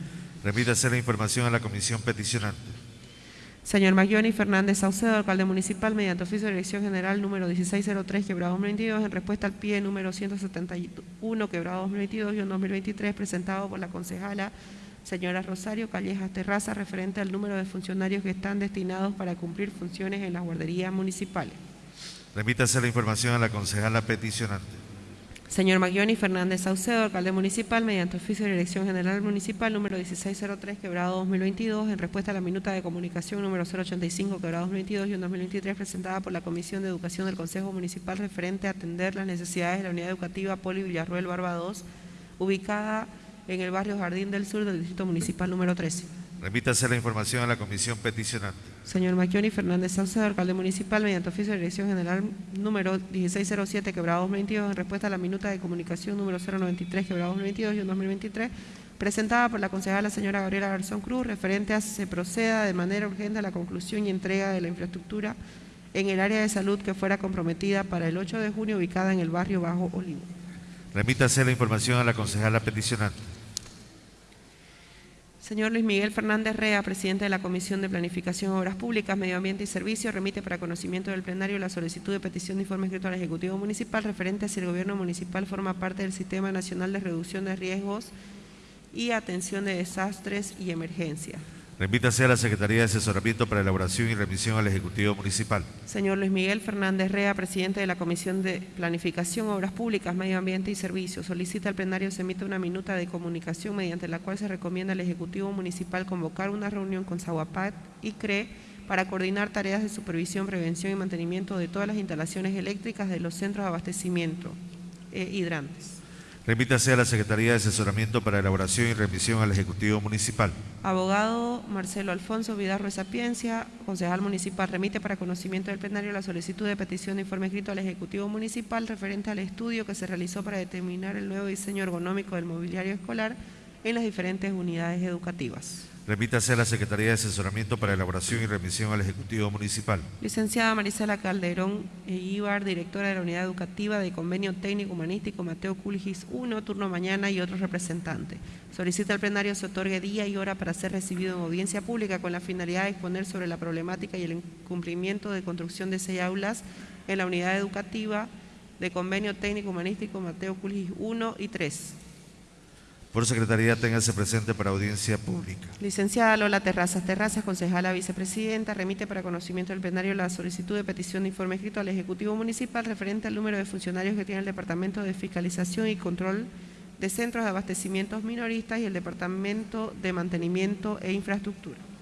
Remítase la información a la comisión peticionante. Señor Maglioni Fernández Saucedo, alcalde municipal, mediante oficio de Dirección General número 1603, quebrado 2022, en respuesta al PIE número 171, quebrado 2022 y un 2023, presentado por la concejala señora Rosario Callejas Terraza, referente al número de funcionarios que están destinados para cumplir funciones en las guarderías municipales. Remítase la información a la concejala peticionante. Señor Maglioni Fernández Saucedo, alcalde municipal, mediante oficio de Dirección General Municipal número 1603, quebrado 2022, en respuesta a la minuta de comunicación número 085, quebrado 2022 y un 2023, presentada por la Comisión de Educación del Consejo Municipal referente a atender las necesidades de la unidad educativa Poli Villarruel Barbados, ubicada en el barrio Jardín del Sur del Distrito Municipal número 13. Remítase la información a la comisión peticionante. Señor Maquioni Fernández Saucedo, alcalde municipal, mediante oficio de Dirección General número 1607, quebrado 2022, en respuesta a la minuta de comunicación número 093, quebrado 2022 y un 2023, presentada por la concejala señora Gabriela Garzón Cruz, referente a se proceda de manera urgente a la conclusión y entrega de la infraestructura en el área de salud que fuera comprometida para el 8 de junio, ubicada en el barrio Bajo Olivo. Remítase la información a la concejala peticionante. Señor Luis Miguel Fernández Rea, presidente de la Comisión de Planificación, Obras Públicas, Medio Ambiente y Servicios, remite para conocimiento del plenario la solicitud de petición de informe escrito al Ejecutivo Municipal referente a si el Gobierno Municipal forma parte del Sistema Nacional de Reducción de Riesgos y Atención de Desastres y Emergencias. Remítase a la Secretaría de Asesoramiento para elaboración y remisión al Ejecutivo Municipal. Señor Luis Miguel Fernández Rea, presidente de la Comisión de Planificación, Obras Públicas, Medio Ambiente y Servicios, solicita al plenario se emita una minuta de comunicación mediante la cual se recomienda al Ejecutivo Municipal convocar una reunión con Zaguapat y CRE para coordinar tareas de supervisión, prevención y mantenimiento de todas las instalaciones eléctricas de los centros de abastecimiento eh, hidrantes. Remítase a la Secretaría de Asesoramiento para elaboración y remisión al Ejecutivo Municipal. Abogado Marcelo Alfonso Vidarro Sapiencia, concejal municipal, remite para conocimiento del plenario la solicitud de petición de informe escrito al Ejecutivo Municipal referente al estudio que se realizó para determinar el nuevo diseño ergonómico del mobiliario escolar en las diferentes unidades educativas. Remítase a la Secretaría de Asesoramiento para elaboración y remisión al Ejecutivo Municipal. Licenciada Marisela Calderón e Ibar, directora de la Unidad Educativa de Convenio Técnico Humanístico Mateo Culgis 1, turno mañana y otros representantes. Solicita al plenario se otorgue día y hora para ser recibido en audiencia pública con la finalidad de exponer sobre la problemática y el incumplimiento de construcción de seis aulas en la Unidad Educativa de Convenio Técnico Humanístico Mateo Culgis 1 y 3. Por Secretaría, téngase presente para audiencia pública. Licenciada Lola Terrazas Terrazas, concejala vicepresidenta, remite para conocimiento del plenario la solicitud de petición de informe escrito al Ejecutivo Municipal referente al número de funcionarios que tiene el Departamento de Fiscalización y Control de Centros de Abastecimientos Minoristas y el Departamento de Mantenimiento e Infraestructura.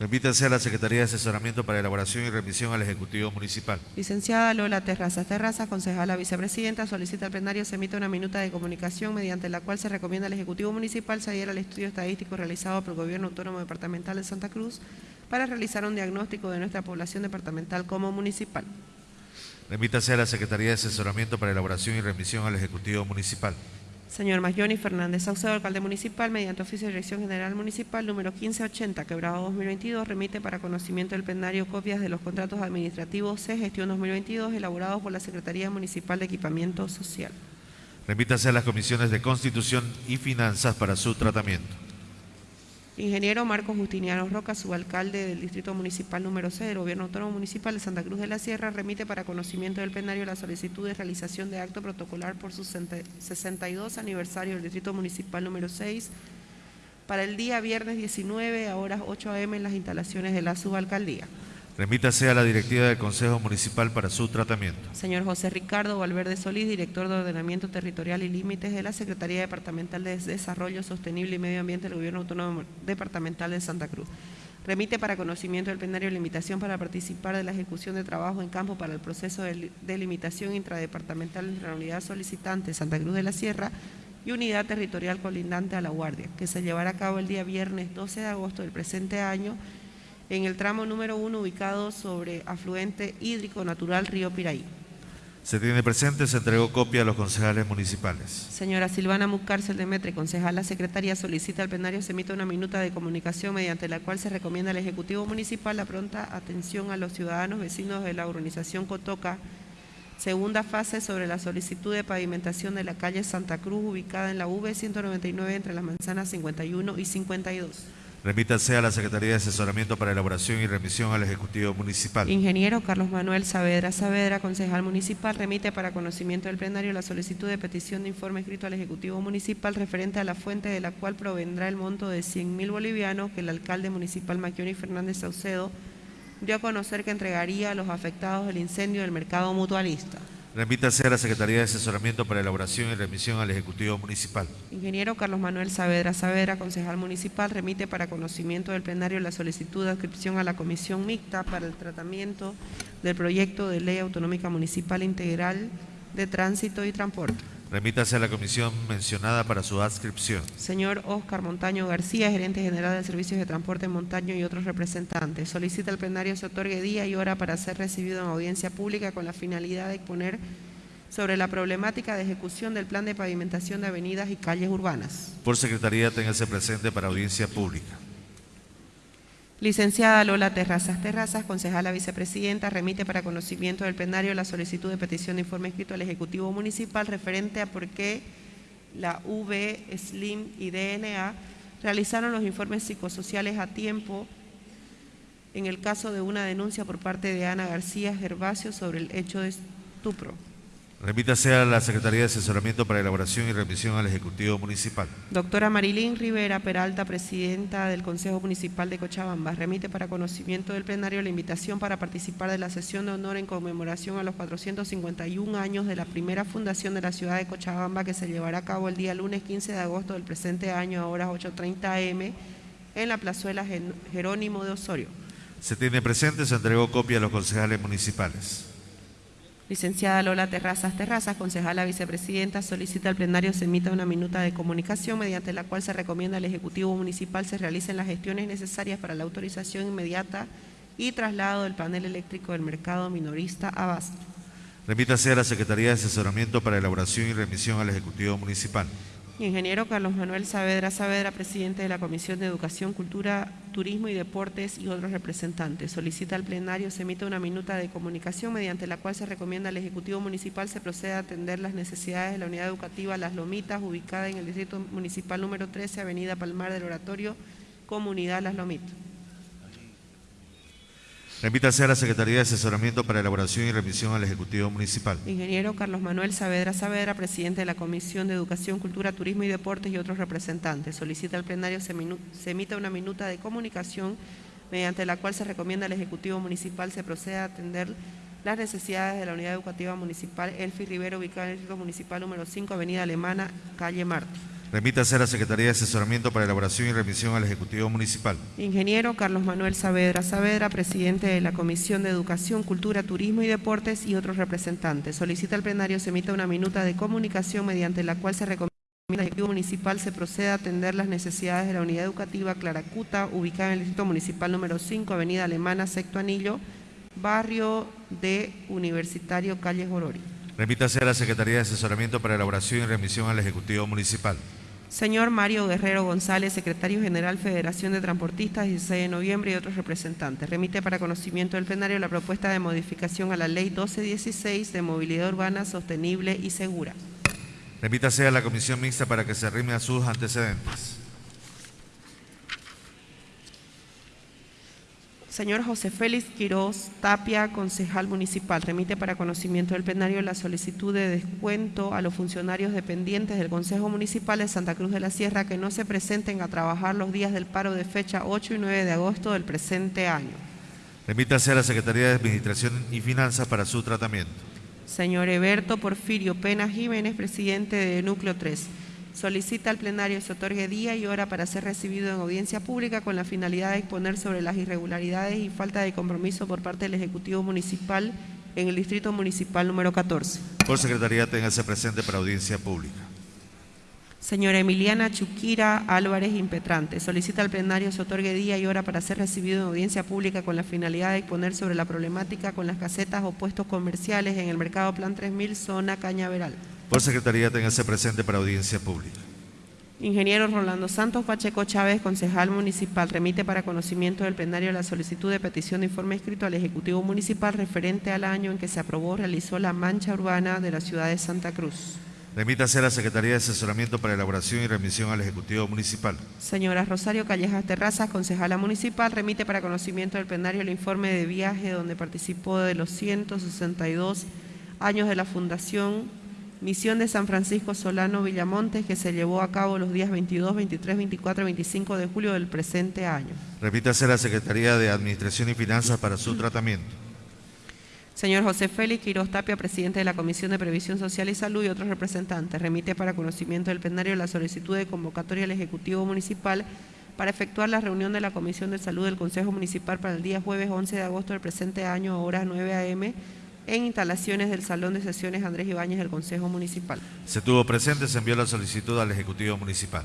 Remítase a la Secretaría de Asesoramiento para elaboración y remisión al Ejecutivo Municipal. Licenciada Lola Terrazas Terrazas, concejala vicepresidenta, solicita al plenario se emita una minuta de comunicación mediante la cual se recomienda al Ejecutivo Municipal se adhiera al estudio estadístico realizado por el Gobierno Autónomo Departamental de Santa Cruz para realizar un diagnóstico de nuestra población departamental como municipal. Remítase a la Secretaría de Asesoramiento para elaboración y remisión al Ejecutivo Municipal. Señor Maglioni Fernández Saucedo, alcalde municipal, mediante oficio de Dirección General Municipal número 1580, quebrado 2022, remite para conocimiento del plenario copias de los contratos administrativos C, gestión 2022, elaborados por la Secretaría Municipal de Equipamiento Social. Remítase a las comisiones de Constitución y Finanzas para su tratamiento. Ingeniero Marcos Justiniano Roca, subalcalde del Distrito Municipal número 6 del Gobierno Autónomo Municipal de Santa Cruz de la Sierra, remite para conocimiento del plenario la solicitud de realización de acto protocolar por su 62 aniversario del Distrito Municipal número 6 para el día viernes 19 a horas 8 am en las instalaciones de la subalcaldía. Remítase a la directiva del Consejo Municipal para su tratamiento. Señor José Ricardo Valverde Solís, director de Ordenamiento Territorial y Límites de la Secretaría Departamental de Desarrollo Sostenible y Medio Ambiente del Gobierno Autónomo Departamental de Santa Cruz. Remite para conocimiento del plenario la invitación para participar de la ejecución de trabajo en campo para el proceso de delimitación intradepartamental entre la unidad solicitante Santa Cruz de la Sierra y unidad territorial colindante a La Guardia, que se llevará a cabo el día viernes 12 de agosto del presente año en el tramo número uno ubicado sobre afluente hídrico natural Río Piraí. Se tiene presente, se entregó copia a los concejales municipales. Señora Silvana Mucárcel Demetre, concejala secretaria, solicita al plenario se emita una minuta de comunicación mediante la cual se recomienda al Ejecutivo Municipal la pronta atención a los ciudadanos vecinos de la urbanización Cotoca, segunda fase sobre la solicitud de pavimentación de la calle Santa Cruz ubicada en la V199 entre las manzanas 51 y 52. Remítase a la Secretaría de Asesoramiento para elaboración y remisión al Ejecutivo Municipal. Ingeniero Carlos Manuel Saavedra Saavedra, concejal municipal, remite para conocimiento del plenario la solicitud de petición de informe escrito al Ejecutivo Municipal referente a la fuente de la cual provendrá el monto de 100 mil bolivianos que el alcalde municipal Maquioni Fernández Saucedo dio a conocer que entregaría a los afectados del incendio del mercado mutualista. Remítase a la Secretaría de Asesoramiento para elaboración y remisión al Ejecutivo Municipal. Ingeniero Carlos Manuel Saavedra Saavedra, concejal municipal, remite para conocimiento del plenario la solicitud de adscripción a la Comisión Mixta para el tratamiento del proyecto de ley autonómica municipal integral de tránsito y transporte. Remítase a la comisión mencionada para su adscripción. Señor Oscar Montaño García, gerente general de Servicios de Transporte Montaño y otros representantes. Solicita al plenario se otorgue día y hora para ser recibido en audiencia pública con la finalidad de exponer sobre la problemática de ejecución del plan de pavimentación de avenidas y calles urbanas. Por secretaría, téngase presente para audiencia pública. Licenciada Lola Terrazas Terrazas, concejala vicepresidenta, remite para conocimiento del plenario la solicitud de petición de informe escrito al Ejecutivo Municipal referente a por qué la V, SLIM y DNA realizaron los informes psicosociales a tiempo en el caso de una denuncia por parte de Ana García Gervasio sobre el hecho de estupro. Remítase a la Secretaría de Asesoramiento para elaboración y remisión al Ejecutivo Municipal. Doctora Marilín Rivera Peralta, presidenta del Consejo Municipal de Cochabamba, remite para conocimiento del plenario la invitación para participar de la sesión de honor en conmemoración a los 451 años de la primera fundación de la ciudad de Cochabamba que se llevará a cabo el día lunes 15 de agosto del presente año a horas 8.30 am en la plazuela Jerónimo de Osorio. Se tiene presente, se entregó copia a los concejales municipales. Licenciada Lola Terrazas Terrazas, concejala vicepresidenta, solicita al plenario se emita una minuta de comunicación mediante la cual se recomienda al Ejecutivo Municipal se realicen las gestiones necesarias para la autorización inmediata y traslado del panel eléctrico del mercado minorista a Basto. Remítase a la Secretaría de Asesoramiento para elaboración y remisión al Ejecutivo Municipal. Ingeniero Carlos Manuel Saavedra Saavedra, presidente de la Comisión de Educación, Cultura, Turismo y Deportes y otros representantes. Solicita al plenario se emita una minuta de comunicación mediante la cual se recomienda al Ejecutivo Municipal se proceda a atender las necesidades de la unidad educativa Las Lomitas, ubicada en el Distrito Municipal número 13, Avenida Palmar del Oratorio, Comunidad Las Lomitas. Remítase a la Secretaría de Asesoramiento para elaboración y remisión al Ejecutivo Municipal. Ingeniero Carlos Manuel Saavedra Saavedra, presidente de la Comisión de Educación, Cultura, Turismo y Deportes y otros representantes. Solicita al plenario se, se emita una minuta de comunicación mediante la cual se recomienda al Ejecutivo Municipal se proceda a atender las necesidades de la Unidad Educativa Municipal Elfi Rivero, ubicada en el Distrito Municipal número 5, Avenida Alemana, calle Marte. Remítase a la Secretaría de Asesoramiento para elaboración y remisión al Ejecutivo Municipal. Ingeniero Carlos Manuel Saavedra Saavedra, presidente de la Comisión de Educación, Cultura, Turismo y Deportes y otros representantes. Solicita al plenario se emita una minuta de comunicación mediante la cual se recomienda al Ejecutivo Municipal se proceda a atender las necesidades de la unidad educativa Claracuta, ubicada en el Distrito Municipal número 5, Avenida Alemana, Sexto Anillo, barrio de Universitario Calle Gorori. Remítase a la Secretaría de Asesoramiento para elaboración y remisión al Ejecutivo Municipal. Señor Mario Guerrero González, Secretario General Federación de Transportistas, 16 de noviembre y otros representantes. Remite para conocimiento del plenario la propuesta de modificación a la Ley 1216 de Movilidad Urbana Sostenible y Segura. Remítase a la Comisión Mixta para que se rime a sus antecedentes. Señor José Félix Quiroz Tapia, concejal municipal, remite para conocimiento del plenario la solicitud de descuento a los funcionarios dependientes del Consejo Municipal de Santa Cruz de la Sierra que no se presenten a trabajar los días del paro de fecha 8 y 9 de agosto del presente año. Remítase a la Secretaría de Administración y Finanzas para su tratamiento. Señor Eberto Porfirio Pena Jiménez, presidente de Núcleo 3. Solicita al plenario se otorgue día y hora para ser recibido en audiencia pública con la finalidad de exponer sobre las irregularidades y falta de compromiso por parte del Ejecutivo Municipal en el Distrito Municipal número 14. Por Secretaría, téngase presente para audiencia pública. Señora Emiliana Chuquira Álvarez Impetrante, solicita al plenario se otorgue día y hora para ser recibido en audiencia pública con la finalidad de exponer sobre la problemática con las casetas o puestos comerciales en el mercado Plan 3000, zona Cañaveral. Por Secretaría, téngase presente para audiencia pública. Ingeniero Rolando Santos Pacheco Chávez, concejal municipal, remite para conocimiento del plenario la solicitud de petición de informe escrito al Ejecutivo Municipal referente al año en que se aprobó realizó la mancha urbana de la ciudad de Santa Cruz. Remítase a la Secretaría de Asesoramiento para elaboración y remisión al Ejecutivo Municipal. Señora Rosario Callejas Terrazas, concejala municipal, remite para conocimiento del plenario el informe de viaje donde participó de los 162 años de la Fundación Misión de San Francisco Solano Villamontes que se llevó a cabo los días 22, 23, 24 y 25 de julio del presente año. Repítase la Secretaría de Administración y Finanzas para su tratamiento. Señor José Félix Quiroz Tapia, presidente de la Comisión de Previsión Social y Salud y otros representantes, remite para conocimiento del plenario la solicitud de convocatoria al Ejecutivo Municipal para efectuar la reunión de la Comisión de Salud del Consejo Municipal para el día jueves 11 de agosto del presente año a horas 9 a.m., en instalaciones del Salón de Sesiones Andrés Ibáñez del Consejo Municipal. Se tuvo presente, se envió la solicitud al Ejecutivo Municipal.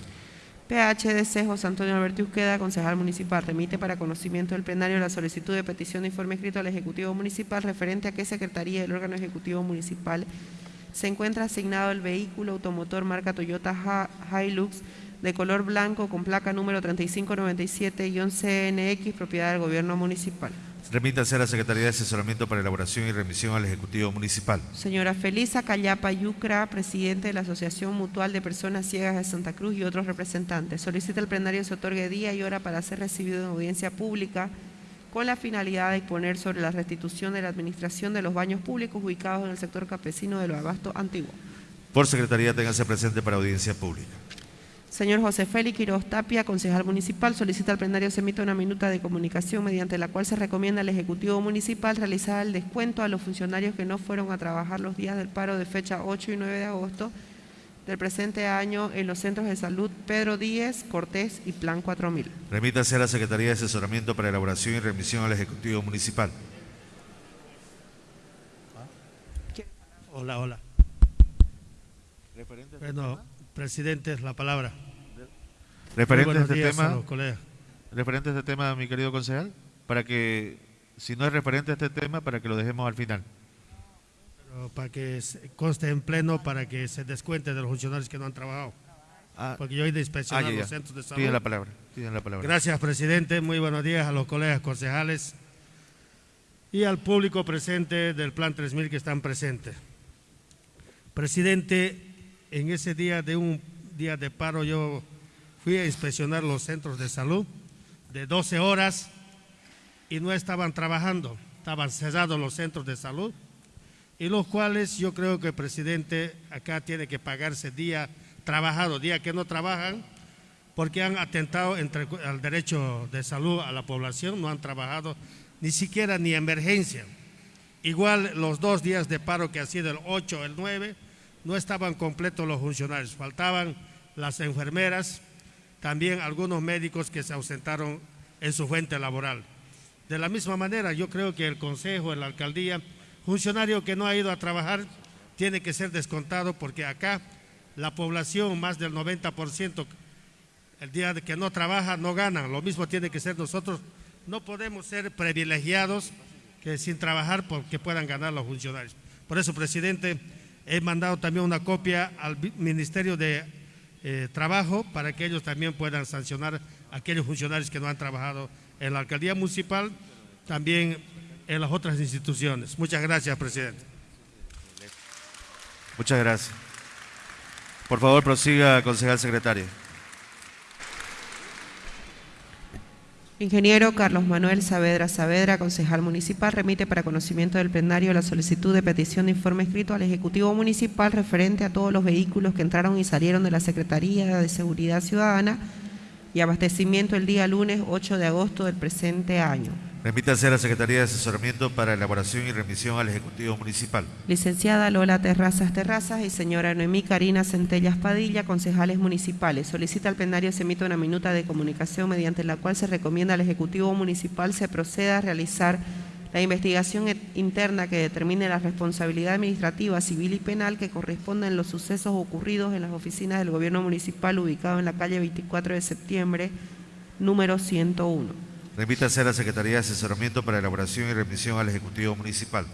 PHDC José Antonio Alberto Usqueda, concejal municipal, remite para conocimiento del plenario la solicitud de petición de informe escrito al Ejecutivo Municipal referente a qué Secretaría del órgano Ejecutivo Municipal se encuentra asignado el vehículo automotor marca Toyota Hilux de color blanco con placa número 3597-CNX, propiedad del Gobierno Municipal. Remítase a la Secretaría de Asesoramiento para Elaboración y Remisión al Ejecutivo Municipal. Señora Felisa Callapa Yucra, presidente de la Asociación Mutual de Personas Ciegas de Santa Cruz y otros representantes. Solicita el plenario se otorgue día y hora para ser recibido en audiencia pública con la finalidad de exponer sobre la restitución de la administración de los baños públicos ubicados en el sector campesino de los Abasto Antiguo. Por Secretaría, téngase presente para audiencia pública. Señor José Félix Quiroz Tapia, concejal municipal, solicita al plenario se emita una minuta de comunicación mediante la cual se recomienda al Ejecutivo Municipal realizar el descuento a los funcionarios que no fueron a trabajar los días del paro de fecha 8 y 9 de agosto del presente año en los centros de salud Pedro Díez, Cortés y Plan 4000. Remítase a la Secretaría de Asesoramiento para Elaboración y Remisión al Ejecutivo Municipal. Hola, hola. Bueno, presidente, la palabra. Referente a este tema, referente a este tema, mi querido concejal, para que, si no es referente a este tema, para que lo dejemos al final. para que conste en pleno, para que se descuente de los funcionarios que no han trabajado. Ah, porque yo he de inspeccionar ah, los centros de salud. Piden la palabra, piden la palabra. Gracias, presidente. Muy buenos días a los colegas concejales y al público presente del Plan 3000 que están presentes. Presidente, en ese día de un día de paro yo fui a inspeccionar los centros de salud de 12 horas y no estaban trabajando, estaban cerrados los centros de salud y los cuales yo creo que el presidente acá tiene que pagarse día trabajado, día que no trabajan, porque han atentado entre, al derecho de salud a la población, no han trabajado ni siquiera ni emergencia. Igual los dos días de paro que ha sido el 8, el 9, no estaban completos los funcionarios, faltaban las enfermeras, también algunos médicos que se ausentaron en su fuente laboral. De la misma manera, yo creo que el Consejo, la Alcaldía, funcionario que no ha ido a trabajar, tiene que ser descontado porque acá la población, más del 90%, el día de que no trabaja, no gana. Lo mismo tiene que ser nosotros. No podemos ser privilegiados que sin trabajar porque puedan ganar los funcionarios. Por eso, presidente, he mandado también una copia al Ministerio de eh, Trabajo para que ellos también puedan sancionar a aquellos funcionarios que no han trabajado en la alcaldía municipal, también en las otras instituciones. Muchas gracias, presidente. Muchas gracias. Por favor, prosiga, concejal secretario. Ingeniero Carlos Manuel Saavedra Saavedra, concejal municipal, remite para conocimiento del plenario la solicitud de petición de informe escrito al Ejecutivo Municipal referente a todos los vehículos que entraron y salieron de la Secretaría de Seguridad Ciudadana y abastecimiento el día lunes 8 de agosto del presente año. Remítase a la Secretaría de Asesoramiento para elaboración y remisión al Ejecutivo Municipal. Licenciada Lola Terrazas Terrazas y señora Noemí Karina Centellas Padilla, concejales municipales. Solicita al plenario se emita una minuta de comunicación mediante la cual se recomienda al Ejecutivo Municipal se proceda a realizar la investigación interna que determine la responsabilidad administrativa, civil y penal que corresponda en los sucesos ocurridos en las oficinas del Gobierno Municipal ubicado en la calle 24 de septiembre, número 101. Remítase a la Secretaría de Asesoramiento para Elaboración y Remisión al Ejecutivo Municipal.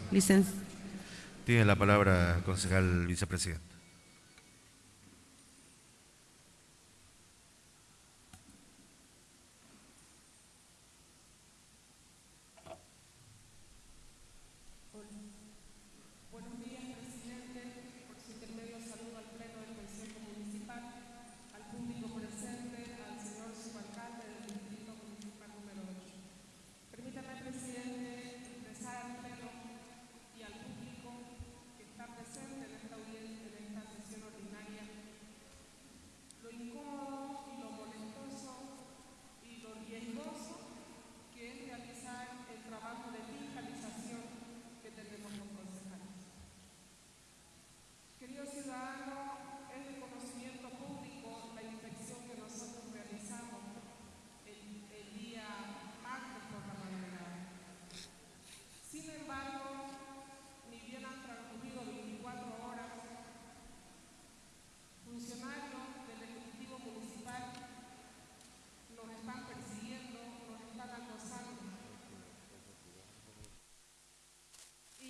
Tiene la palabra, concejal vicepresidente.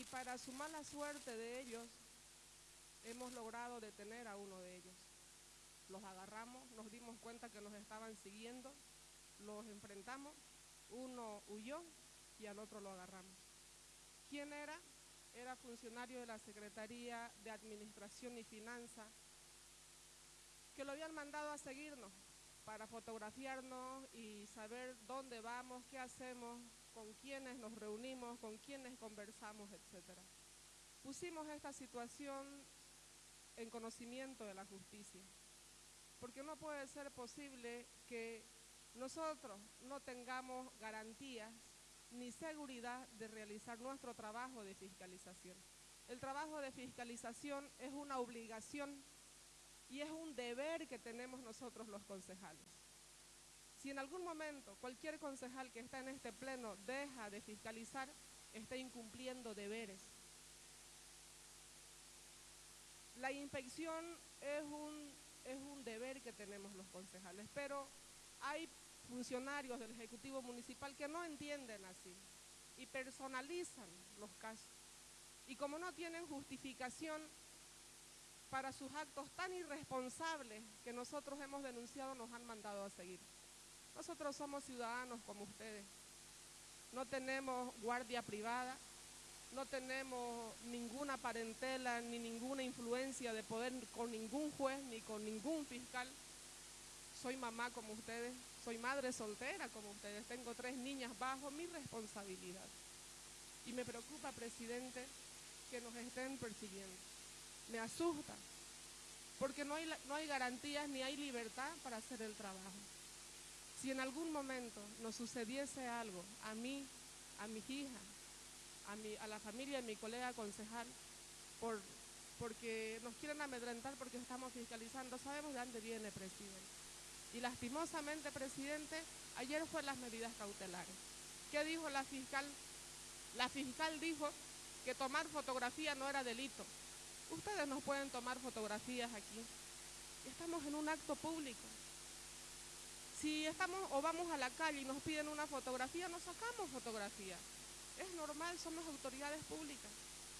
Para su mala suerte de ellos, hemos logrado detener a uno de ellos. Los agarramos, nos dimos cuenta que nos estaban siguiendo, los enfrentamos, uno huyó y al otro lo agarramos. ¿Quién era? Era funcionario de la Secretaría de Administración y Finanza, que lo habían mandado a seguirnos para fotografiarnos y saber dónde vamos, qué hacemos, con quienes nos reunimos, con quienes conversamos, etc. Pusimos esta situación en conocimiento de la justicia, porque no puede ser posible que nosotros no tengamos garantías ni seguridad de realizar nuestro trabajo de fiscalización. El trabajo de fiscalización es una obligación y es un deber que tenemos nosotros los concejales. Si en algún momento cualquier concejal que está en este pleno deja de fiscalizar, está incumpliendo deberes. La inspección es un, es un deber que tenemos los concejales, pero hay funcionarios del Ejecutivo Municipal que no entienden así y personalizan los casos. Y como no tienen justificación para sus actos tan irresponsables que nosotros hemos denunciado, nos han mandado a seguir. Nosotros somos ciudadanos como ustedes. No tenemos guardia privada, no tenemos ninguna parentela ni ninguna influencia de poder con ningún juez ni con ningún fiscal. Soy mamá como ustedes, soy madre soltera como ustedes, tengo tres niñas bajo mi responsabilidad. Y me preocupa, presidente, que nos estén persiguiendo. Me asusta, porque no hay, no hay garantías ni hay libertad para hacer el trabajo. Si en algún momento nos sucediese algo a mí, a mi hija, a, mi, a la familia de mi colega concejal, por, porque nos quieren amedrentar porque estamos fiscalizando, sabemos de dónde viene, presidente. Y lastimosamente, presidente, ayer fue las medidas cautelares. ¿Qué dijo la fiscal? La fiscal dijo que tomar fotografía no era delito. Ustedes nos pueden tomar fotografías aquí. Estamos en un acto público. Si estamos o vamos a la calle y nos piden una fotografía, nos sacamos fotografía. es normal, somos autoridades públicas.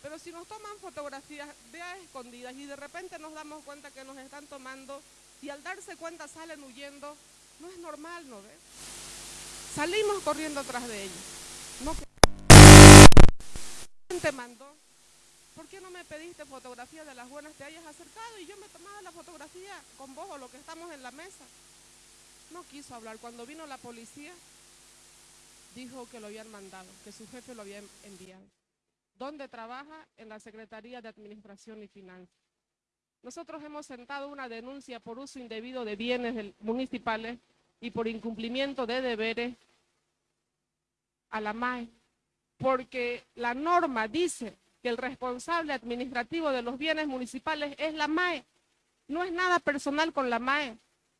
Pero si nos toman fotografías de a escondidas y de repente nos damos cuenta que nos están tomando y al darse cuenta salen huyendo, no es normal, ¿no ves? Salimos corriendo atrás de ellos. No te mandó. ¿Por qué no me pediste fotografía de las buenas? Te hayas acercado y yo me tomaba la fotografía con vos o lo que estamos en la mesa. No quiso hablar. Cuando vino la policía, dijo que lo habían mandado, que su jefe lo había enviado. ¿Dónde trabaja? En la Secretaría de Administración y Finanzas. Nosotros hemos sentado una denuncia por uso indebido de bienes municipales y por incumplimiento de deberes a la MAE, porque la norma dice que el responsable administrativo de los bienes municipales es la MAE. No es nada personal con la MAE.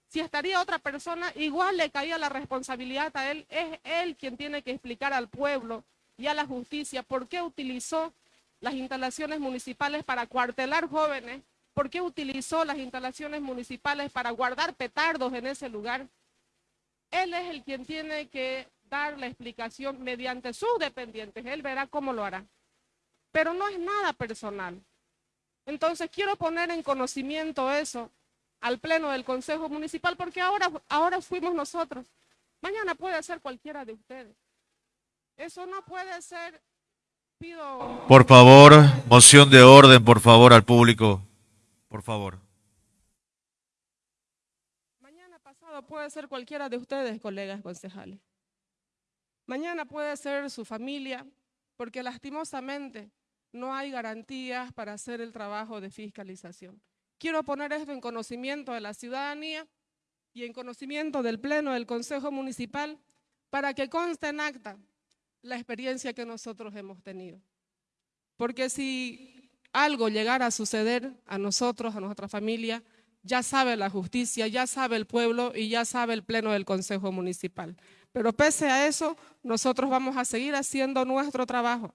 Si estaría otra persona, igual le caía la responsabilidad a él. Es él quien tiene que explicar al pueblo y a la justicia por qué utilizó las instalaciones municipales para cuartelar jóvenes, por qué utilizó las instalaciones municipales para guardar petardos en ese lugar. Él es el quien tiene que dar la explicación mediante sus dependientes. Él verá cómo lo hará. Pero no es nada personal. Entonces quiero poner en conocimiento eso al pleno del Consejo Municipal porque ahora, ahora fuimos nosotros. Mañana puede ser cualquiera de ustedes. Eso no puede ser. Pido. Por favor, moción de orden, por favor, al público. Por favor. Mañana pasado puede ser cualquiera de ustedes, colegas concejales. Mañana puede ser su familia, porque lastimosamente no hay garantías para hacer el trabajo de fiscalización. Quiero poner esto en conocimiento de la ciudadanía y en conocimiento del Pleno del Consejo Municipal para que conste en acta la experiencia que nosotros hemos tenido. Porque si algo llegara a suceder a nosotros, a nuestra familia, ya sabe la justicia, ya sabe el pueblo y ya sabe el pleno del Consejo Municipal. Pero pese a eso, nosotros vamos a seguir haciendo nuestro trabajo.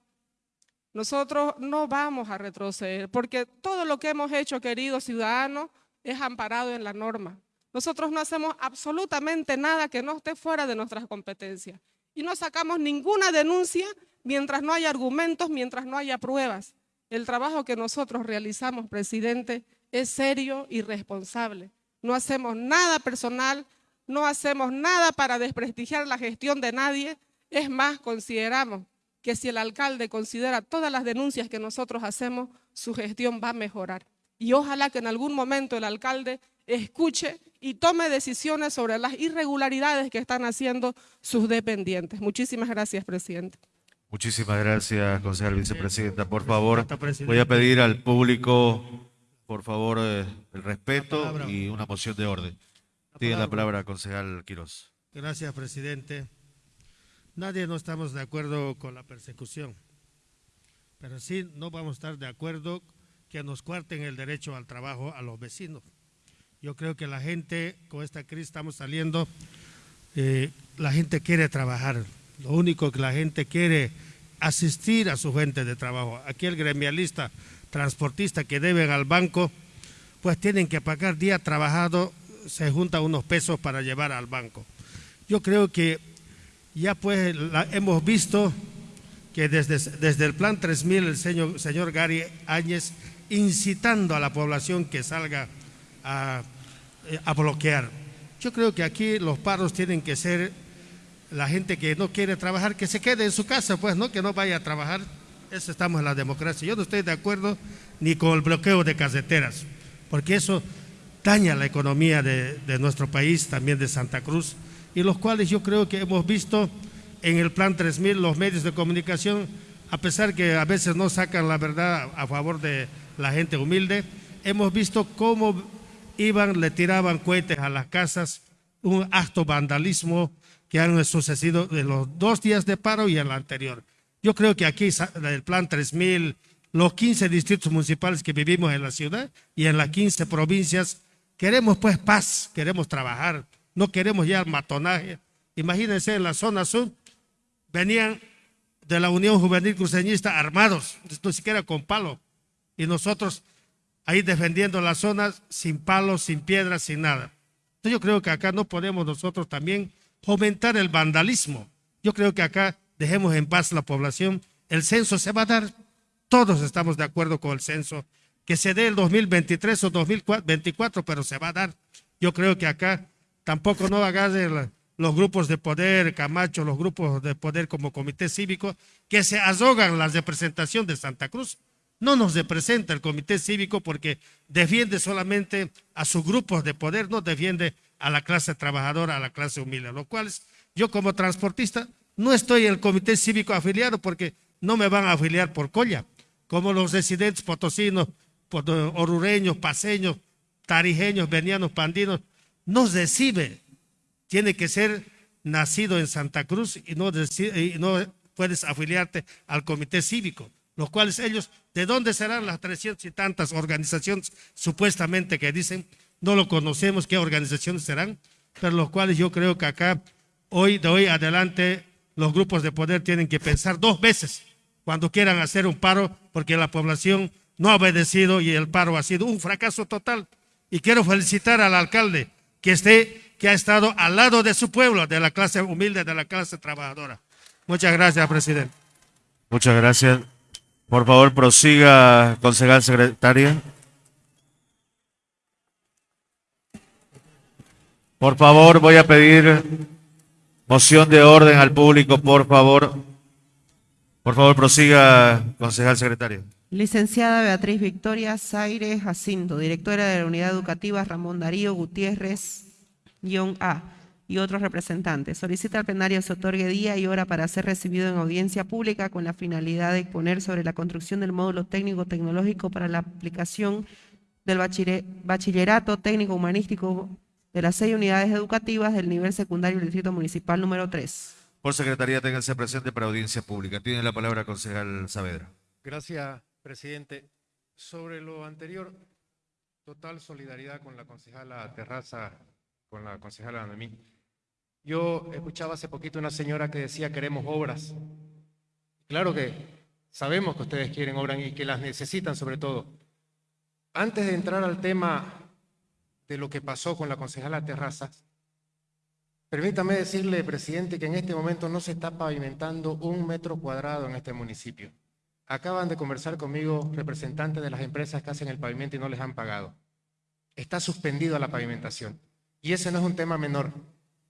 Nosotros no vamos a retroceder, porque todo lo que hemos hecho, queridos ciudadanos, es amparado en la norma. Nosotros no hacemos absolutamente nada que no esté fuera de nuestras competencias y no sacamos ninguna denuncia mientras no haya argumentos, mientras no haya pruebas. El trabajo que nosotros realizamos, presidente, es serio y responsable. No hacemos nada personal, no hacemos nada para desprestigiar la gestión de nadie. Es más, consideramos que si el alcalde considera todas las denuncias que nosotros hacemos, su gestión va a mejorar. Y ojalá que en algún momento el alcalde escuche y tome decisiones sobre las irregularidades que están haciendo sus dependientes. Muchísimas gracias, presidente. Muchísimas gracias, concejal vicepresidenta. Por favor, voy a pedir al público, por favor, eh, el respeto y una moción de orden. Tiene la palabra, concejal Quirós. Gracias, presidente. Nadie no estamos de acuerdo con la persecución, pero sí no vamos a estar de acuerdo que nos cuarten el derecho al trabajo a los vecinos. Yo creo que la gente, con esta crisis estamos saliendo, eh, la gente quiere trabajar. Lo único que la gente quiere asistir a su gente de trabajo. Aquí el gremialista, transportista que deben al banco, pues tienen que pagar día trabajado, se juntan unos pesos para llevar al banco. Yo creo que ya pues hemos visto que desde, desde el plan 3000 el señor, señor Gary Áñez incitando a la población que salga a eh, a bloquear. Yo creo que aquí los paros tienen que ser la gente que no quiere trabajar, que se quede en su casa, pues, ¿no? Que no vaya a trabajar. Eso estamos en la democracia. Yo no estoy de acuerdo ni con el bloqueo de caseteras, porque eso daña la economía de, de nuestro país, también de Santa Cruz, y los cuales yo creo que hemos visto en el Plan 3000 los medios de comunicación, a pesar que a veces no sacan la verdad a favor de la gente humilde, hemos visto cómo iban, le tiraban cohetes a las casas, un acto vandalismo que han sucedido en los dos días de paro y en el anterior. Yo creo que aquí el plan 3000, los 15 distritos municipales que vivimos en la ciudad y en las 15 provincias, queremos pues paz, queremos trabajar, no queremos ya matonaje. Imagínense en la zona sur, venían de la Unión Juvenil Cruceñista armados, ni siquiera con palo, y nosotros ahí defendiendo las zonas sin palos, sin piedras, sin nada. Entonces yo creo que acá no podemos nosotros también fomentar el vandalismo. Yo creo que acá dejemos en paz la población. El censo se va a dar, todos estamos de acuerdo con el censo, que se dé el 2023 o 2024, pero se va a dar. Yo creo que acá tampoco no hagan los grupos de poder, Camacho, los grupos de poder como comité cívico, que se azogan la representación de Santa Cruz. No nos representa el comité cívico porque defiende solamente a sus grupos de poder, no defiende a la clase trabajadora, a la clase humilde, lo cual yo como transportista no estoy en el comité cívico afiliado porque no me van a afiliar por colla, como los residentes potosinos, orureños, paseños, tarijeños, venianos, pandinos, no recibe. Tiene que ser nacido en Santa Cruz y no, y no puedes afiliarte al comité cívico, los cuales ellos, ¿de dónde serán las trescientas y tantas organizaciones supuestamente que dicen? No lo conocemos qué organizaciones serán, pero los cuales yo creo que acá, hoy de hoy adelante, los grupos de poder tienen que pensar dos veces cuando quieran hacer un paro, porque la población no ha obedecido y el paro ha sido un fracaso total. Y quiero felicitar al alcalde que esté, que ha estado al lado de su pueblo, de la clase humilde, de la clase trabajadora. Muchas gracias, presidente. Muchas gracias. Por favor, prosiga, concejal secretaria. Por favor, voy a pedir moción de orden al público, por favor. Por favor, prosiga, concejal secretario. Licenciada Beatriz Victoria Zaire Jacinto, directora de la Unidad Educativa Ramón Darío Gutiérrez-A y otros representantes. Solicita al plenario se otorgue día y hora para ser recibido en audiencia pública con la finalidad de exponer sobre la construcción del módulo técnico-tecnológico para la aplicación del bachillerato técnico-humanístico de las seis unidades educativas del nivel secundario del Distrito Municipal número 3. Por Secretaría, ténganse presente para audiencia pública. Tiene la palabra concejal Saavedra. Gracias, presidente. Sobre lo anterior, total solidaridad con la concejala Terraza, con la concejala Noemí. Yo escuchaba hace poquito una señora que decía queremos obras. Claro que sabemos que ustedes quieren obras y que las necesitan sobre todo. Antes de entrar al tema de lo que pasó con la concejala Terraza, permítame decirle, presidente, que en este momento no se está pavimentando un metro cuadrado en este municipio. Acaban de conversar conmigo representantes de las empresas que hacen el pavimento y no les han pagado. Está suspendido la pavimentación. Y ese no es un tema menor.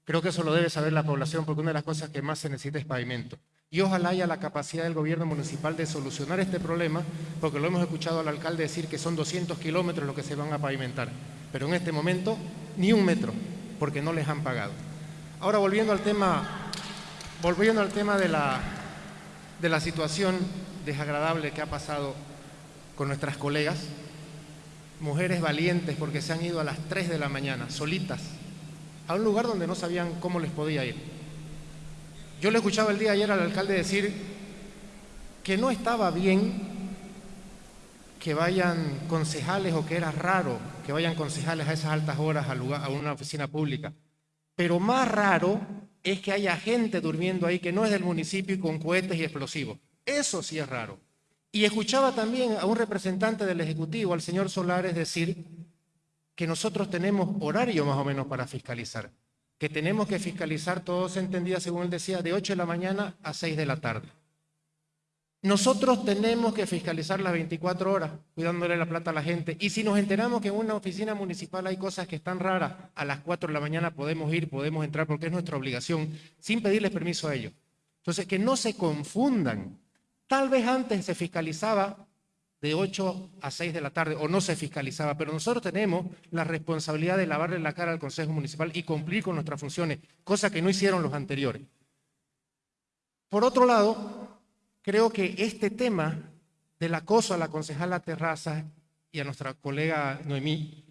Creo que eso lo debe saber la población porque una de las cosas que más se necesita es pavimento. Y ojalá haya la capacidad del gobierno municipal de solucionar este problema, porque lo hemos escuchado al alcalde decir que son 200 kilómetros lo que se van a pavimentar. Pero en este momento, ni un metro, porque no les han pagado. Ahora volviendo al tema, volviendo al tema de la, de la situación desagradable que ha pasado con nuestras colegas, mujeres valientes porque se han ido a las 3 de la mañana, solitas, a un lugar donde no sabían cómo les podía ir. Yo le escuchaba el día ayer al alcalde decir que no estaba bien que vayan concejales o que era raro que vayan concejales a esas altas horas a, lugar, a una oficina pública. Pero más raro es que haya gente durmiendo ahí que no es del municipio y con cohetes y explosivos. Eso sí es raro. Y escuchaba también a un representante del Ejecutivo, al señor Solares, decir que nosotros tenemos horario más o menos para fiscalizar, que tenemos que fiscalizar, todo se entendía, según él decía, de 8 de la mañana a 6 de la tarde. Nosotros tenemos que fiscalizar las 24 horas, cuidándole la plata a la gente. Y si nos enteramos que en una oficina municipal hay cosas que están raras, a las 4 de la mañana podemos ir, podemos entrar, porque es nuestra obligación, sin pedirles permiso a ellos. Entonces, que no se confundan Tal vez antes se fiscalizaba de 8 a 6 de la tarde o no se fiscalizaba, pero nosotros tenemos la responsabilidad de lavarle la cara al Consejo Municipal y cumplir con nuestras funciones, cosa que no hicieron los anteriores. Por otro lado, creo que este tema del acoso a la concejala Terraza y a nuestra colega Noemí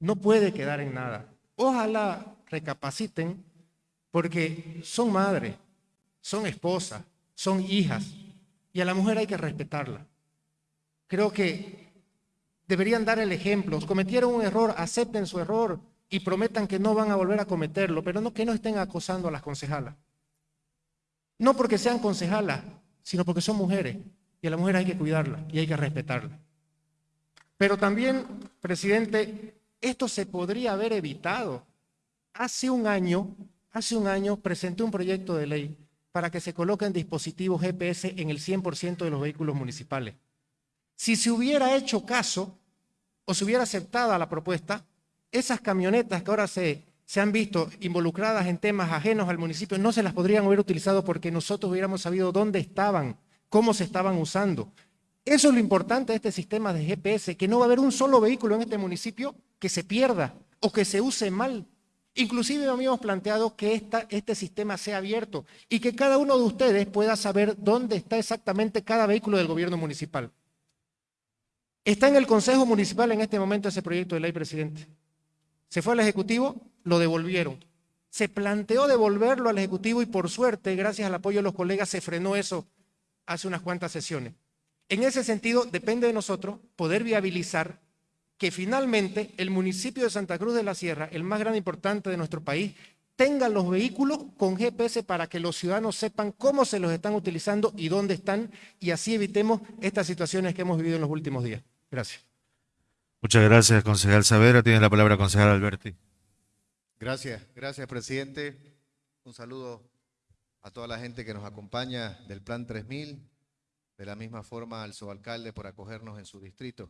no puede quedar en nada. Ojalá recapaciten porque son madres, son esposas, son hijas, y a la mujer hay que respetarla. Creo que deberían dar el ejemplo. Cometieron un error, acepten su error y prometan que no van a volver a cometerlo, pero no que no estén acosando a las concejalas. No porque sean concejalas, sino porque son mujeres y a la mujer hay que cuidarla y hay que respetarla. Pero también, presidente, esto se podría haber evitado. Hace un año, hace un año presenté un proyecto de ley para que se coloquen dispositivos GPS en el 100% de los vehículos municipales. Si se hubiera hecho caso o se hubiera aceptado la propuesta, esas camionetas que ahora se, se han visto involucradas en temas ajenos al municipio no se las podrían haber utilizado porque nosotros hubiéramos sabido dónde estaban, cómo se estaban usando. Eso es lo importante de este sistema de GPS, que no va a haber un solo vehículo en este municipio que se pierda o que se use mal. Inclusive habíamos planteado que este sistema sea abierto y que cada uno de ustedes pueda saber dónde está exactamente cada vehículo del gobierno municipal. Está en el Consejo Municipal en este momento ese proyecto de ley, presidente. Se fue al Ejecutivo, lo devolvieron. Se planteó devolverlo al Ejecutivo y por suerte, gracias al apoyo de los colegas, se frenó eso hace unas cuantas sesiones. En ese sentido, depende de nosotros poder viabilizar que finalmente el municipio de Santa Cruz de la Sierra, el más grande e importante de nuestro país, tenga los vehículos con GPS para que los ciudadanos sepan cómo se los están utilizando y dónde están y así evitemos estas situaciones que hemos vivido en los últimos días. Gracias. Muchas gracias, concejal Savera. Tiene la palabra concejal Alberti. Gracias, gracias, presidente. Un saludo a toda la gente que nos acompaña del Plan 3000, de la misma forma al subalcalde por acogernos en su distrito.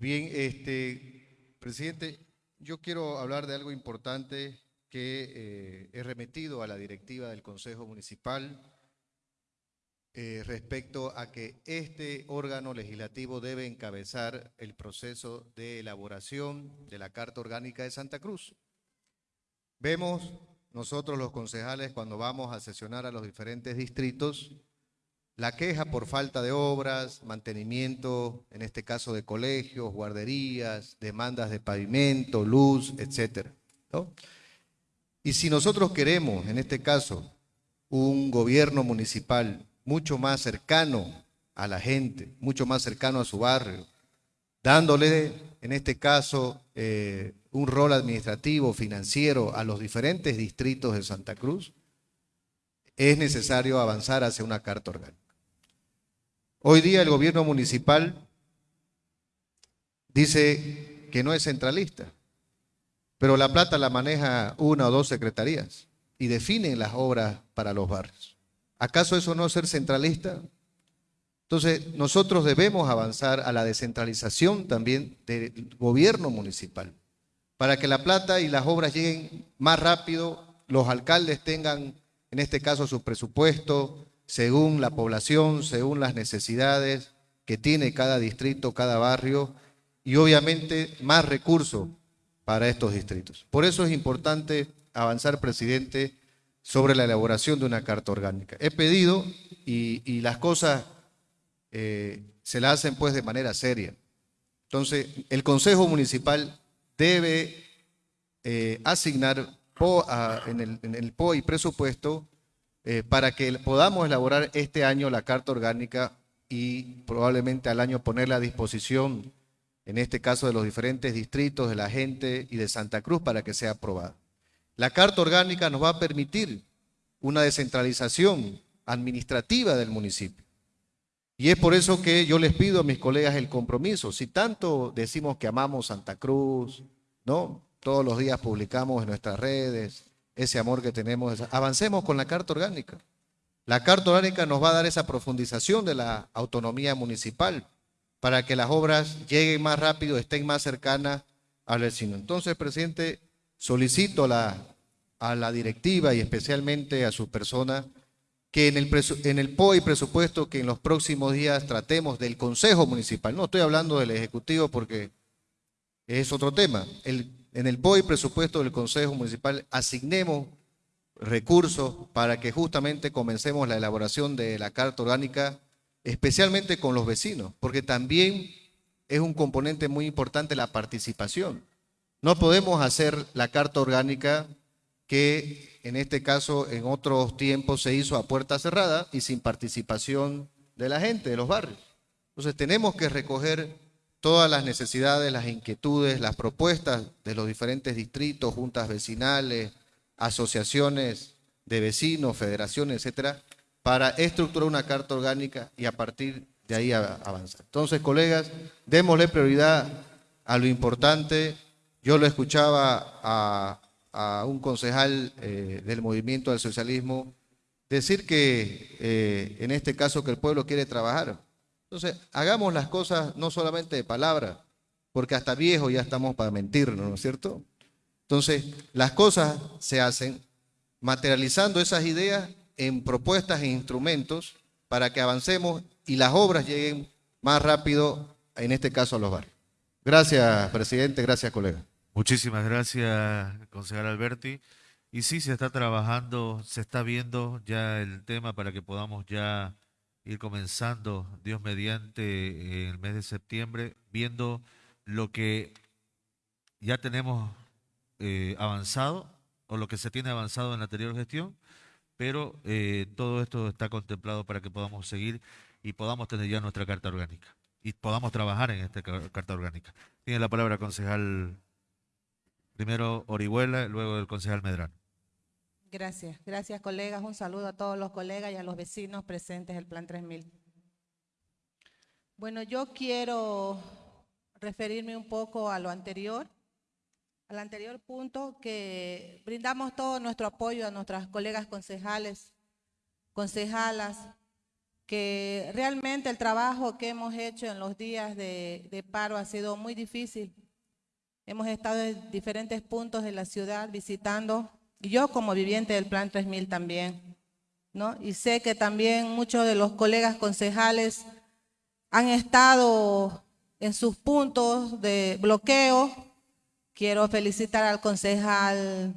Bien, este, presidente, yo quiero hablar de algo importante que eh, he remitido a la directiva del Consejo Municipal eh, respecto a que este órgano legislativo debe encabezar el proceso de elaboración de la Carta Orgánica de Santa Cruz. Vemos nosotros los concejales cuando vamos a sesionar a los diferentes distritos la queja por falta de obras, mantenimiento, en este caso de colegios, guarderías, demandas de pavimento, luz, etc. Y si nosotros queremos, en este caso, un gobierno municipal mucho más cercano a la gente, mucho más cercano a su barrio, dándole, en este caso, eh, un rol administrativo, financiero a los diferentes distritos de Santa Cruz, es necesario avanzar hacia una carta orgánica. Hoy día el gobierno municipal dice que no es centralista, pero la plata la maneja una o dos secretarías y definen las obras para los barrios. ¿Acaso eso no es ser centralista? Entonces, nosotros debemos avanzar a la descentralización también del gobierno municipal, para que la plata y las obras lleguen más rápido, los alcaldes tengan, en este caso, su presupuesto, según la población, según las necesidades que tiene cada distrito, cada barrio y obviamente más recursos para estos distritos. Por eso es importante avanzar, presidente, sobre la elaboración de una carta orgánica. He pedido y, las cosas eh, se las hacen pues de manera seria. Entonces, el Consejo Municipal debe eh, asignar en, el, en el PO y presupuesto eh, para que podamos elaborar este año la carta orgánica y probablemente al año ponerla a disposición, en este caso de los diferentes distritos, de la gente y de Santa Cruz para que sea aprobada. La carta orgánica nos va a permitir una descentralización administrativa del municipio. Y es por eso que yo les pido a mis colegas el compromiso. Si tanto decimos que amamos Santa Cruz, ¿no? Todos los días publicamos en nuestras redes, ese amor que tenemos. Avancemos con la Carta Orgánica. La Carta Orgánica nos va a dar esa profundización de la autonomía municipal para que las obras lleguen más rápido, estén más cercanas al vecino. Entonces, presidente, solicito a la, directiva y especialmente a su persona que en el, en el POI presupuesto que en los próximos días tratemos del Consejo Municipal, no estoy hablando del Ejecutivo porque es otro tema, el en el POI presupuesto del Consejo Municipal asignemos recursos para que justamente comencemos la elaboración de la Carta Orgánica, especialmente con los vecinos, porque también es un componente muy importante la participación. No podemos hacer la Carta Orgánica que en este caso en otros tiempos se hizo a puerta cerrada y sin participación de la gente, de los barrios. Entonces tenemos que recoger todas las necesidades, las inquietudes, las propuestas de los diferentes distritos, juntas vecinales, asociaciones de vecinos, federaciones, etcétera, para estructurar una carta orgánica y a partir de ahí avanzar. Entonces, colegas, démosle prioridad a lo importante. Yo lo escuchaba a, un concejal eh, del movimiento del socialismo decir que eh, en este caso que el pueblo quiere trabajar. Entonces, hagamos las cosas no solamente de palabra, porque hasta viejo ya estamos para mentirnos, ¿no es cierto? Entonces, las cosas se hacen materializando esas ideas en propuestas e instrumentos para que avancemos y las obras lleguen más rápido, en este caso a los barrios. Gracias, presidente, gracias, colega. Muchísimas gracias, concejal Alberti. Y sí, se está trabajando, se está viendo ya el tema para que podamos ya ir comenzando, Dios mediante, en el mes de septiembre, viendo lo que ya tenemos eh, avanzado o lo que se tiene avanzado en la anterior gestión, pero eh, todo esto está contemplado para que podamos seguir y podamos tener ya nuestra carta orgánica y podamos trabajar en esta carta orgánica. Tiene la palabra concejal primero Orihuela, luego el concejal Medrano. Gracias, gracias colegas. Un saludo a todos los colegas y a los vecinos presentes del Plan 3000. Bueno, yo quiero referirme un poco a lo anterior al anterior punto que brindamos todo nuestro apoyo a nuestras colegas concejales, concejalas, que realmente el trabajo que hemos hecho en los días de, paro ha sido muy difícil. Hemos estado en diferentes puntos de la ciudad visitando, yo como viviente del Plan 3000 también, ¿no? Y sé que también muchos de los colegas concejales han estado en sus puntos de bloqueo, Quiero felicitar al concejal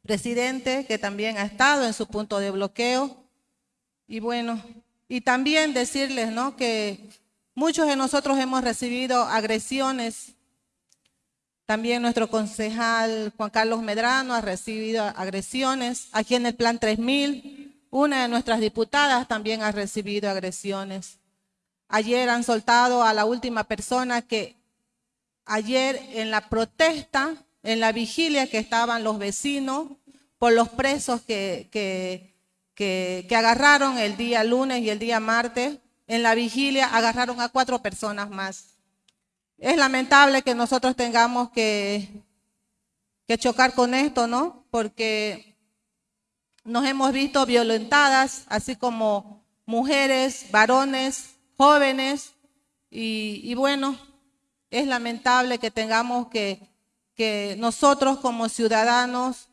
presidente que también ha estado en su punto de bloqueo. Y bueno, y también decirles ¿no? que muchos de nosotros hemos recibido agresiones. También nuestro concejal Juan Carlos Medrano ha recibido agresiones. Aquí en el Plan 3000, una de nuestras diputadas también ha recibido agresiones. Ayer han soltado a la última persona que ayer en la protesta, en la vigilia que estaban los vecinos por los presos que, que, que, agarraron el día lunes y el día martes, en la vigilia agarraron a cuatro personas más. Es lamentable que nosotros tengamos que, chocar con esto, ¿no? Porque nos hemos visto violentadas, así como mujeres, varones, jóvenes, y, bueno, es lamentable que tengamos que, que nosotros como ciudadanos,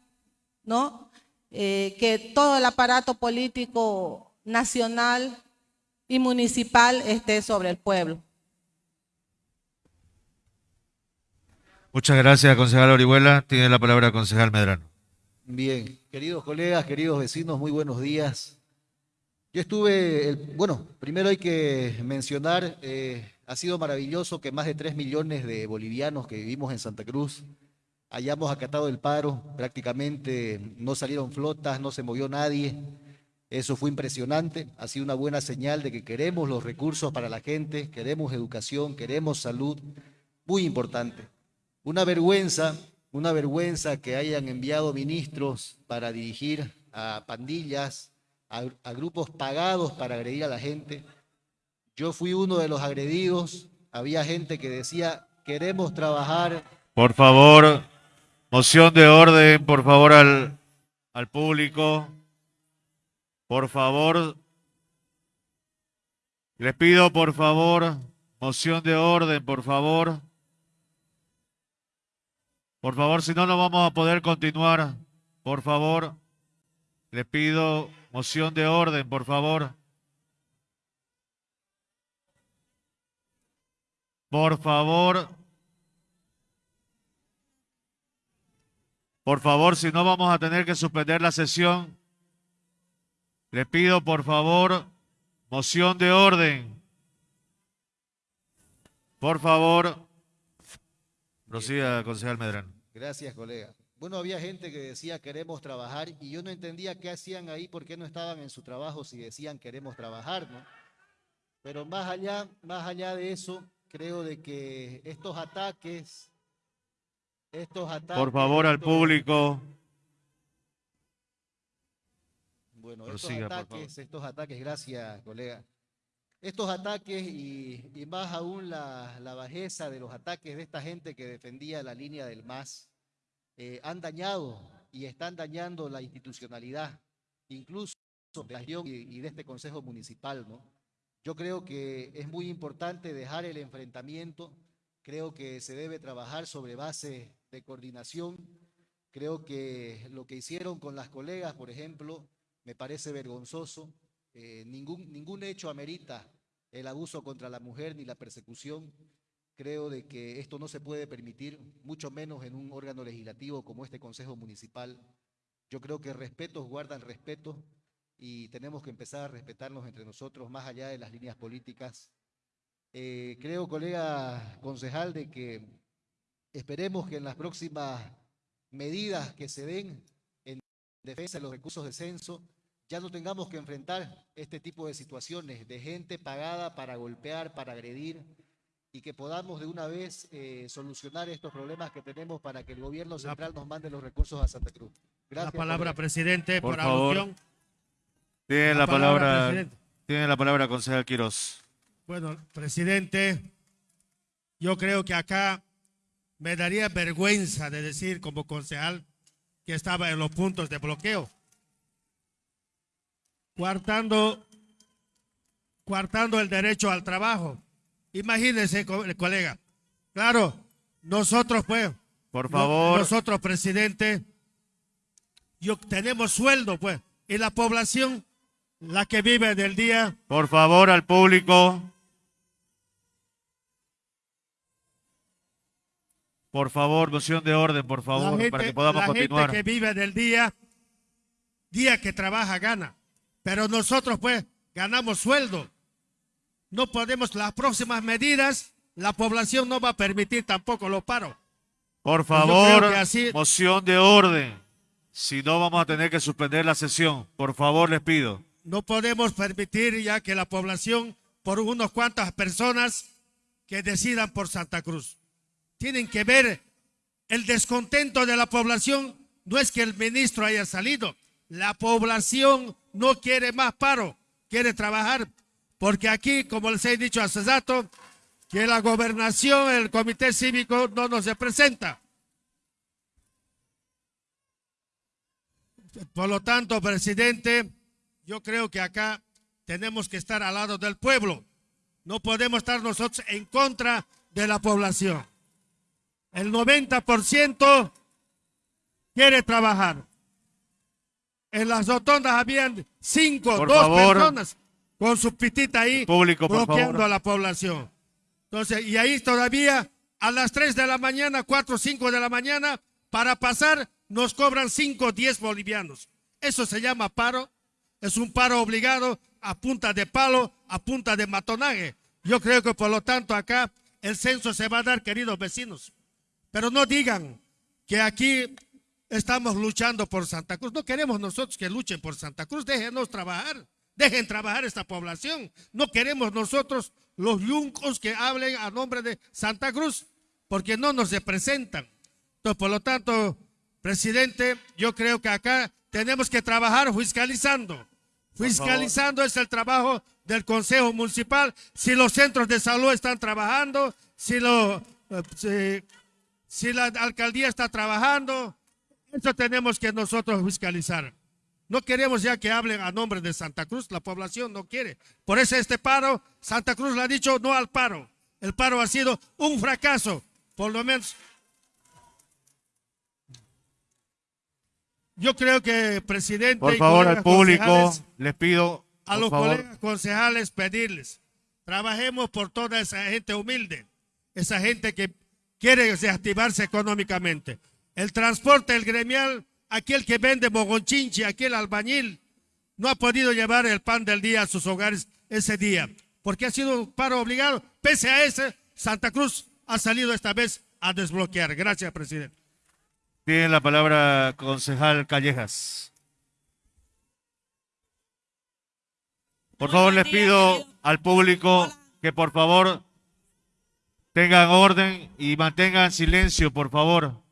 ¿no? Eh, que todo el aparato político nacional y municipal esté sobre el pueblo. Muchas gracias, concejal Orihuela. Tiene la palabra concejal Medrano. Bien, queridos colegas, queridos vecinos, muy buenos días. Yo estuve, bueno, primero hay que mencionar eh, ha sido maravilloso que más de 3 millones de bolivianos que vivimos en Santa Cruz hayamos acatado el paro, prácticamente no salieron flotas, no se movió nadie. Eso fue impresionante, ha sido una buena señal de que queremos los recursos para la gente, queremos educación, queremos salud, muy importante. Una vergüenza, una vergüenza que hayan enviado ministros para dirigir a pandillas, a, grupos pagados para agredir a la gente. Yo fui uno de los agredidos. Había gente que decía, queremos trabajar. Por favor, moción de orden, por favor, al, al público. Por favor, les pido, por favor, moción de orden, por favor. Por favor, si no, no vamos a poder continuar. Por favor, les pido moción de orden, por favor. Por favor. Por favor, si no vamos a tener que suspender la sesión. Le pido, por favor, moción de orden. Por favor. Prosiga, concejal Medrano. Gracias, colega. Bueno, había gente que decía queremos trabajar y yo no entendía qué hacían ahí, por qué no estaban en su trabajo si decían queremos trabajar, ¿no? Pero más allá, más allá de eso, creo de que estos ataques, estos ataques... Por favor, al público. Bueno, estos ataques, estos ataques, gracias, colega. Estos ataques y, más aún la, bajeza de los ataques de esta gente que defendía la línea del MAS eh, han dañado y están dañando la institucionalidad, incluso de la región y, de este Consejo Municipal, ¿no? Yo creo que es muy importante dejar el enfrentamiento, creo que se debe trabajar sobre base de coordinación, creo que lo que hicieron con las colegas, por ejemplo, me parece vergonzoso, eh, ningún, ningún hecho amerita el abuso contra la mujer ni la persecución, creo de que esto no se puede permitir, mucho menos en un órgano legislativo como este Consejo Municipal. Yo creo que respetos guardan respeto y tenemos que empezar a respetarnos entre nosotros más allá de las líneas políticas. Eh, creo, colega concejal, de que esperemos que en las próximas medidas que se den en defensa de los recursos de censo, ya no tengamos que enfrentar este tipo de situaciones de gente pagada para golpear, para agredir, y que podamos de una vez eh, solucionar estos problemas que tenemos para que el gobierno central nos mande los recursos a Santa Cruz. Gracias. La palabra, presidente, Por por, favor. Tiene La la, palabra, palabra, presidente. tiene la palabra, concejal Quiroz. Bueno, presidente, yo creo que acá me daría vergüenza de decir como concejal que estaba en los puntos de bloqueo. Cuartando, cuartando el derecho al trabajo. Imagínense, co- colega. Claro, nosotros pues, Por favor, nosotros, presidente, yo, tenemos sueldo, pues, y la población, la que vive del día, por favor, al público. Por favor, moción de orden, por favor, la gente, para que podamos la continuar. gente que vive del día, día que trabaja gana. Pero nosotros, pues, ganamos sueldo. No podemos, las próximas medidas, la población no va a permitir tampoco los paros. Por Pues favor, así- moción de orden. Si no, vamos a tener que suspender la sesión. Por favor, les pido. No podemos permitir ya que la población, por unos cuantas personas que decidan por Santa Cruz. Tienen que ver el descontento de la población. No es que el ministro haya salido. La población no quiere más paro, quiere trabajar. Porque aquí, como les he dicho hace rato, que la gobernación, el comité cívico no nos representa. Por lo tanto, presidente, yo creo que acá tenemos que estar al lado del pueblo. No podemos estar nosotros en contra de la población. El 90% quiere trabajar. En las rotondas habían cinco, Por dos favor. personas con su pitita ahí Público, bloqueando a la población. Entonces, y ahí todavía a las 3 de la mañana, 4 o 5 de la mañana, para pasar nos cobran 5 o 10 bolivianos. Eso se llama paro. Es un paro obligado a punta de palo, a punta de matonaje. Yo creo que por lo tanto acá el censo se va a dar, queridos vecinos. Pero no digan que aquí estamos luchando por Santa Cruz. No queremos nosotros que luchen por Santa Cruz. Déjenos trabajar. Dejen trabajar esta población. No queremos nosotros los yuncos que hablen a nombre de Santa Cruz, porque no nos representan. Entonces, por lo tanto, presidente, yo creo que acá tenemos que trabajar fiscalizando. Fiscalizando es el trabajo del Consejo Municipal. Si los centros de salud están trabajando, si, lo, eh, si- si la alcaldía está trabajando, eso tenemos que nosotros fiscalizar. No queremos ya que hablen a nombre de Santa Cruz, la población no quiere. Por eso este paro, Santa Cruz le ha dicho no al paro. El paro ha sido un fracaso, por lo menos. Yo creo que presidente Por favor, al público, les pido. a los favor, colegas concejales pedirles, trabajemos por toda esa gente humilde, esa gente que quiere reactivarse económicamente. El transporte, el gremial, aquel que vende mogonchinchi, aquel albañil, no ha podido llevar el pan del día a sus hogares ese día, porque ha sido un paro obligado. Pese a ese, Santa Cruz ha salido esta vez a desbloquear. Gracias, presidente. Tiene la palabra concejal Callejas. Por favor, les pido al público que por favor tengan orden y mantengan silencio, por favor.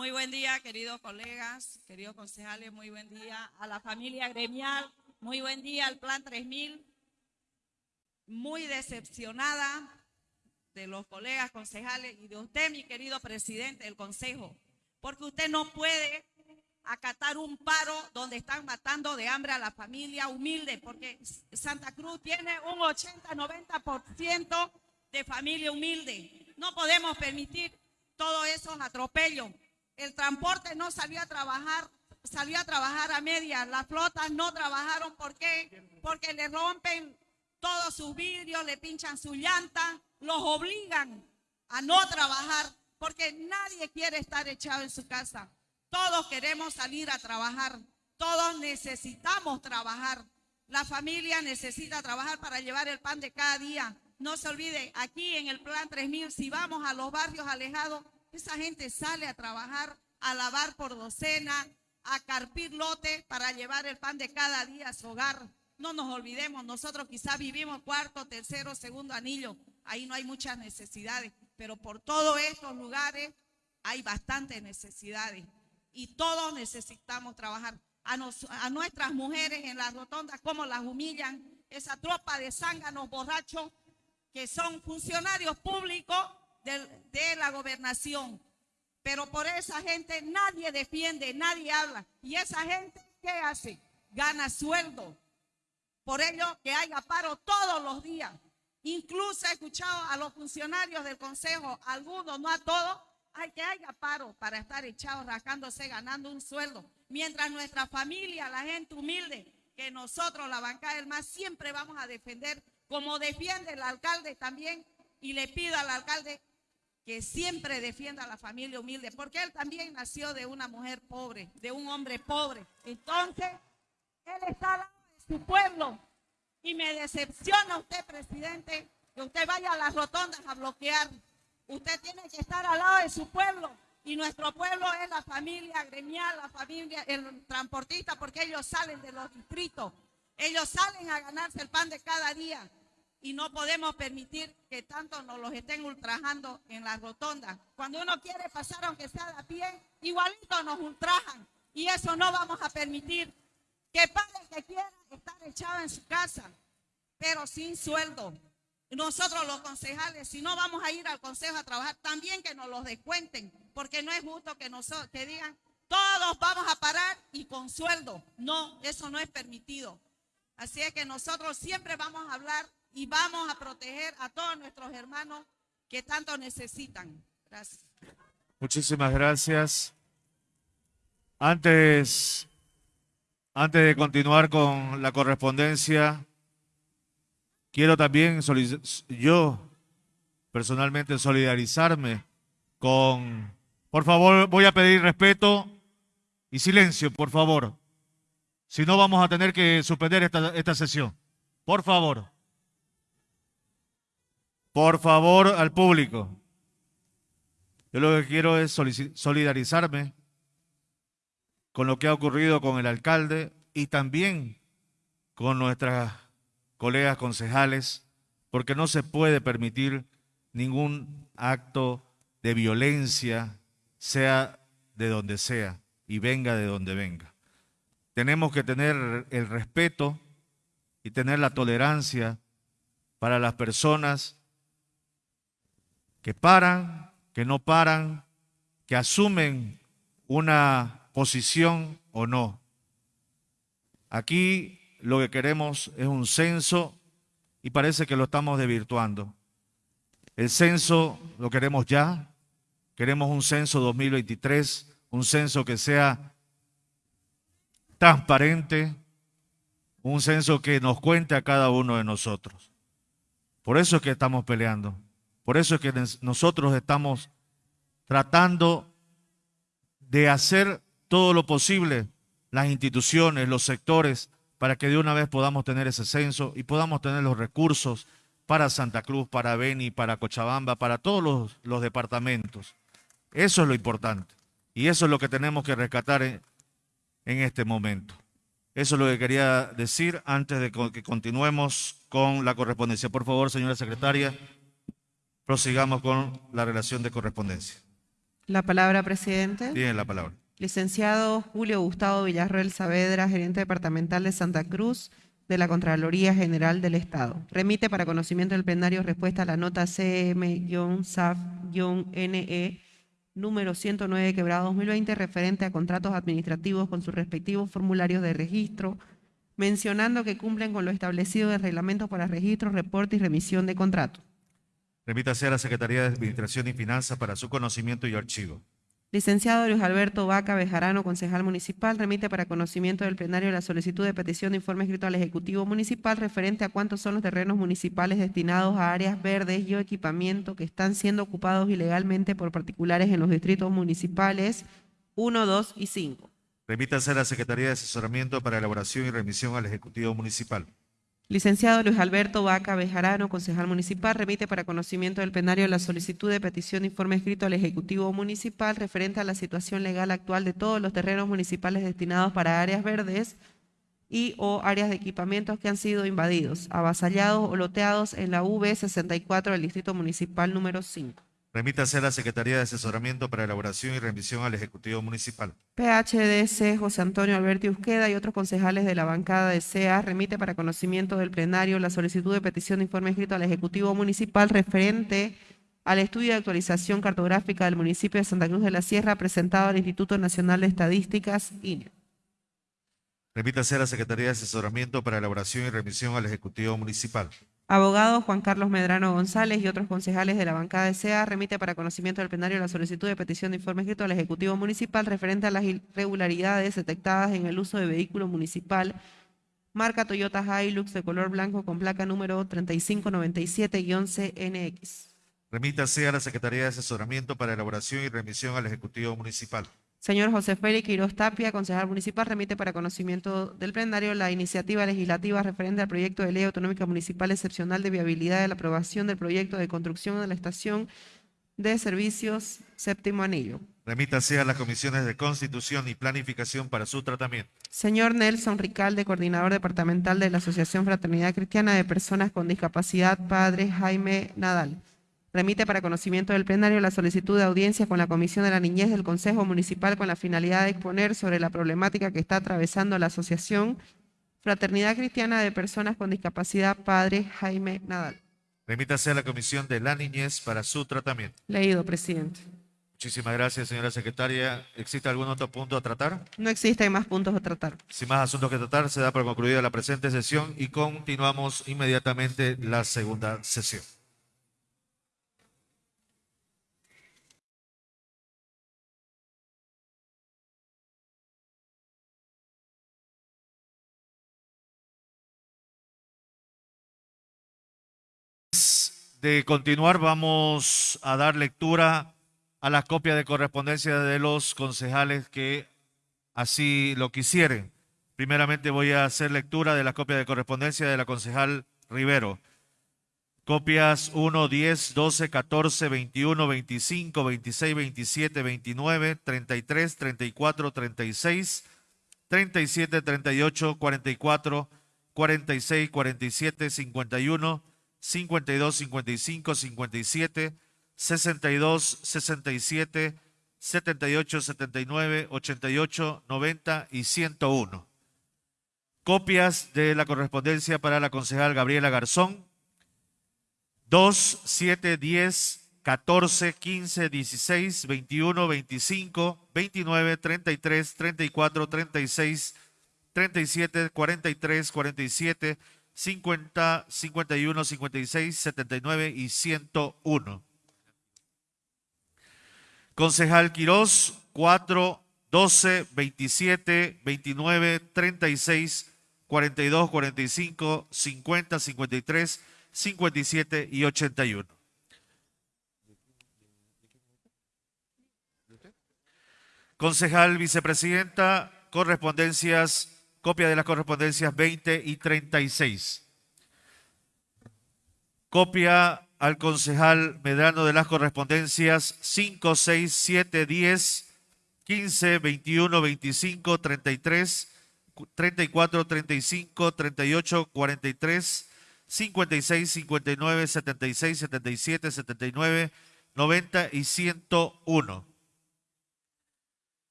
Muy buen día, queridos colegas, queridos concejales, muy buen día a la familia gremial, muy buen día al Plan 3000. Muy decepcionada de los colegas concejales y de usted, mi querido presidente del consejo, porque usted no puede acatar un paro donde están matando de hambre a la familia humilde, porque Santa Cruz tiene un 80-90% de familia humilde. No podemos permitir todos esos atropellos. El transporte no salió a trabajar, salió a trabajar a medias. Las flotas no trabajaron, ¿por qué? Porque le rompen todos sus vidrios, le pinchan su llanta, los obligan a no trabajar, porque nadie quiere estar echado en su casa. Todos queremos salir a trabajar, todos necesitamos trabajar. La familia necesita trabajar para llevar el pan de cada día. No se olvide, aquí en el Plan 3000, si vamos a los barrios alejados, esa gente sale a trabajar, a lavar por docena, a carpir lote para llevar el pan de cada día a su hogar. No nos olvidemos, nosotros quizás vivimos cuarto, tercero, segundo anillo, ahí no hay muchas necesidades, pero por todos estos lugares hay bastantes necesidades y todos necesitamos trabajar. A, a nuestras mujeres en las rotondas, como las humillan, esa tropa de zánganos borrachos que son funcionarios públicos de, la gobernación. Pero por esa gente nadie defiende, nadie habla. Y esa gente, ¿qué hace? Gana sueldo, por ello que haya paro todos los días. Incluso he escuchado a los funcionarios del Consejo, algunos, no a todos, hay que haya paro para estar echados, rascándose, ganando un sueldo. Mientras nuestra familia, la gente humilde, que nosotros, la bancada del MAS, siempre vamos a defender, como defiende el alcalde también, y le pido al alcalde que siempre defienda a la familia humilde, porque él también nació de una mujer pobre, de un hombre pobre. Entonces, él está su pueblo. Y me decepciona usted, presidente, que usted vaya a las rotondas a bloquear. Usted tiene que estar al lado de su pueblo. Y nuestro pueblo es la familia gremial, la familia, el transportista, porque ellos salen de los distritos. Ellos salen a ganarse el pan de cada día. Y no podemos permitir que tanto nos los estén ultrajando en las rotondas. Cuando uno quiere pasar, aunque sea de pie, igualito nos ultrajan. Y eso no vamos a permitir. Que padre que quiera estar echado en su casa, pero sin sueldo. Nosotros los concejales, si no vamos a ir al consejo a trabajar, también que nos los descuenten, porque no es justo que, nosotros, que digan, todos vamos a parar y con sueldo. No, eso no es permitido. Así es que nosotros siempre vamos a hablar y vamos a proteger a todos nuestros hermanos que tanto necesitan. Gracias. Muchísimas gracias. Antes antes de continuar con la correspondencia, quiero también yo personalmente solidarizarme con... Por favor, voy a pedir respeto y silencio, por favor. Si no, vamos a tener que suspender esta, esta sesión. Por favor. Por favor, al público. Yo lo que quiero es solidarizarme con lo que ha ocurrido con el alcalde y también con nuestras colegas concejales, porque no se puede permitir ningún acto de violencia, sea de donde sea y venga de donde venga. Tenemos que tener el respeto y tener la tolerancia para las personas que paran, que no paran, que asumen una posición o no. Aquí lo que queremos es un censo y parece que lo estamos desvirtuando. El censo lo queremos ya, queremos un censo 2023, un censo que sea transparente, un censo que nos cuente a cada uno de nosotros. Por eso es que estamos peleando, por eso es que nosotros estamos tratando de hacer todo lo posible, las instituciones, los sectores, para que de una vez podamos tener ese censo y podamos tener los recursos para Santa Cruz, para Beni, para Cochabamba, para todos los, departamentos. Eso es lo importante. Y eso es lo que tenemos que rescatar en, este momento. Eso es lo que quería decir antes de que continuemos con la correspondencia. Por favor, señora secretaria, prosigamos con la relación de correspondencia. La palabra, presidente. Tiene la palabra. Licenciado Julio Gustavo Villarroel Saavedra, gerente departamental de Santa Cruz de la Contraloría General del Estado. Remite para conocimiento del plenario respuesta a la nota CM-SAF-NE número 109 quebrado 2020 referente a contratos administrativos con sus respectivos formularios de registro, mencionando que cumplen con lo establecido en el reglamento para registro, reporte y remisión de contratos. Remítase a la Secretaría de Administración y Finanzas para su conocimiento y archivo. Licenciado Luis Alberto Vaca Bejarano, concejal municipal, remite para conocimiento del plenario la solicitud de petición de informe escrito al Ejecutivo Municipal referente a cuántos son los terrenos municipales destinados a áreas verdes y o equipamiento que están siendo ocupados ilegalmente por particulares en los distritos municipales 1, 2 y 5. Remítase a la Secretaría de Asesoramiento para elaboración y remisión al Ejecutivo Municipal. Licenciado Luis Alberto Vaca Bejarano, concejal municipal, remite para conocimiento del plenario la solicitud de petición de informe escrito al Ejecutivo Municipal referente a la situación legal actual de todos los terrenos municipales destinados para áreas verdes y o áreas de equipamientos que han sido invadidos, avasallados o loteados en la V64 del Distrito Municipal número 5. Remítase a la Secretaría de Asesoramiento para elaboración y remisión al Ejecutivo Municipal. PHDC José Antonio Alberti Usqueda y otros concejales de la bancada de CEA remite para conocimiento del plenario la solicitud de petición de informe escrito al Ejecutivo Municipal referente al estudio de actualización cartográfica del municipio de Santa Cruz de la Sierra presentado al Instituto Nacional de Estadísticas, INE. Remítase a la Secretaría de Asesoramiento para elaboración y remisión al Ejecutivo Municipal. Abogado Juan Carlos Medrano González y otros concejales de la bancada de SEA remite para conocimiento del plenario la solicitud de petición de informe escrito al Ejecutivo Municipal referente a las irregularidades detectadas en el uso de vehículo municipal marca Toyota Hilux de color blanco con placa número 3597-11NX. Remítase a la Secretaría de Asesoramiento para elaboración y remisión al Ejecutivo Municipal. Señor José Félix Quiroz Tapia, concejal municipal, remite para conocimiento del plenario la iniciativa legislativa referente al proyecto de ley autonómica municipal excepcional de viabilidad de la aprobación del proyecto de construcción de la estación de servicios séptimo anillo. Remítase a las comisiones de Constitución y Planificación para su tratamiento. Señor Nelson Ricalde, coordinador departamental de la Asociación Fraternidad Cristiana de Personas con Discapacidad, Padre Jaime Nadal. Remite para conocimiento del plenario la solicitud de audiencia con la Comisión de la Niñez del Consejo Municipal con la finalidad de exponer sobre la problemática que está atravesando la Asociación Fraternidad Cristiana de Personas con Discapacidad, Padre Jaime Nadal. Remítase a la Comisión de la Niñez para su tratamiento. Leído, presidente. Muchísimas gracias, señora secretaria. ¿Existe algún otro punto a tratar? No existen más puntos a tratar. Sin más asuntos que tratar, se da por concluida la presente sesión y continuamos inmediatamente la segunda sesión. De continuar, vamos a dar lectura a la copia de correspondencia de los concejales que así lo quisieren. Primeramente voy a hacer lectura de la copia de correspondencia de la concejal Rivero. Copias 1, 10, 12, 14, 21, 25, 26, 27, 29, 33, 34, 36, 37, 38, 44, 46, 47, 51, 52, 55, 57, 62, 67, 78, 79, 88, 90 y 101. Copias de la correspondencia para la concejal Gabriela Garzón. 2, 7, 10, 14, 15, 16, 21, 25, 29, 33, 34, 36, 37, 43, 47, 50, 51, 56, 79 y 101. Concejal Quirós, 4, 12, 27, 29, 36, 42, 45, 50, 53, 57 y 81. Concejal Vicepresidenta, correspondencias Copia de las correspondencias 20 y 36. Copia al concejal Medrano de las correspondencias 5, 6, 7, 10, 15, 21, 25, 33, 34, 35, 38, 43, 56, 59, 76, 77, 79, 90 y 101.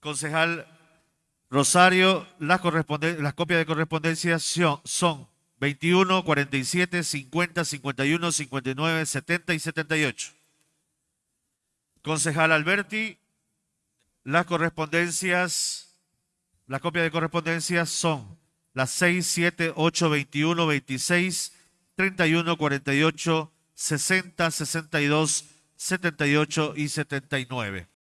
Concejal Rosario, las, las copias de correspondencia son 21, 47, 50, 51, 59, 70 y 78. Concejal Alberti, las correspondencias, la copia de correspondencias son las 6, 7, 8, 21, 26, 31, 48, 60, 62, 78 y 79.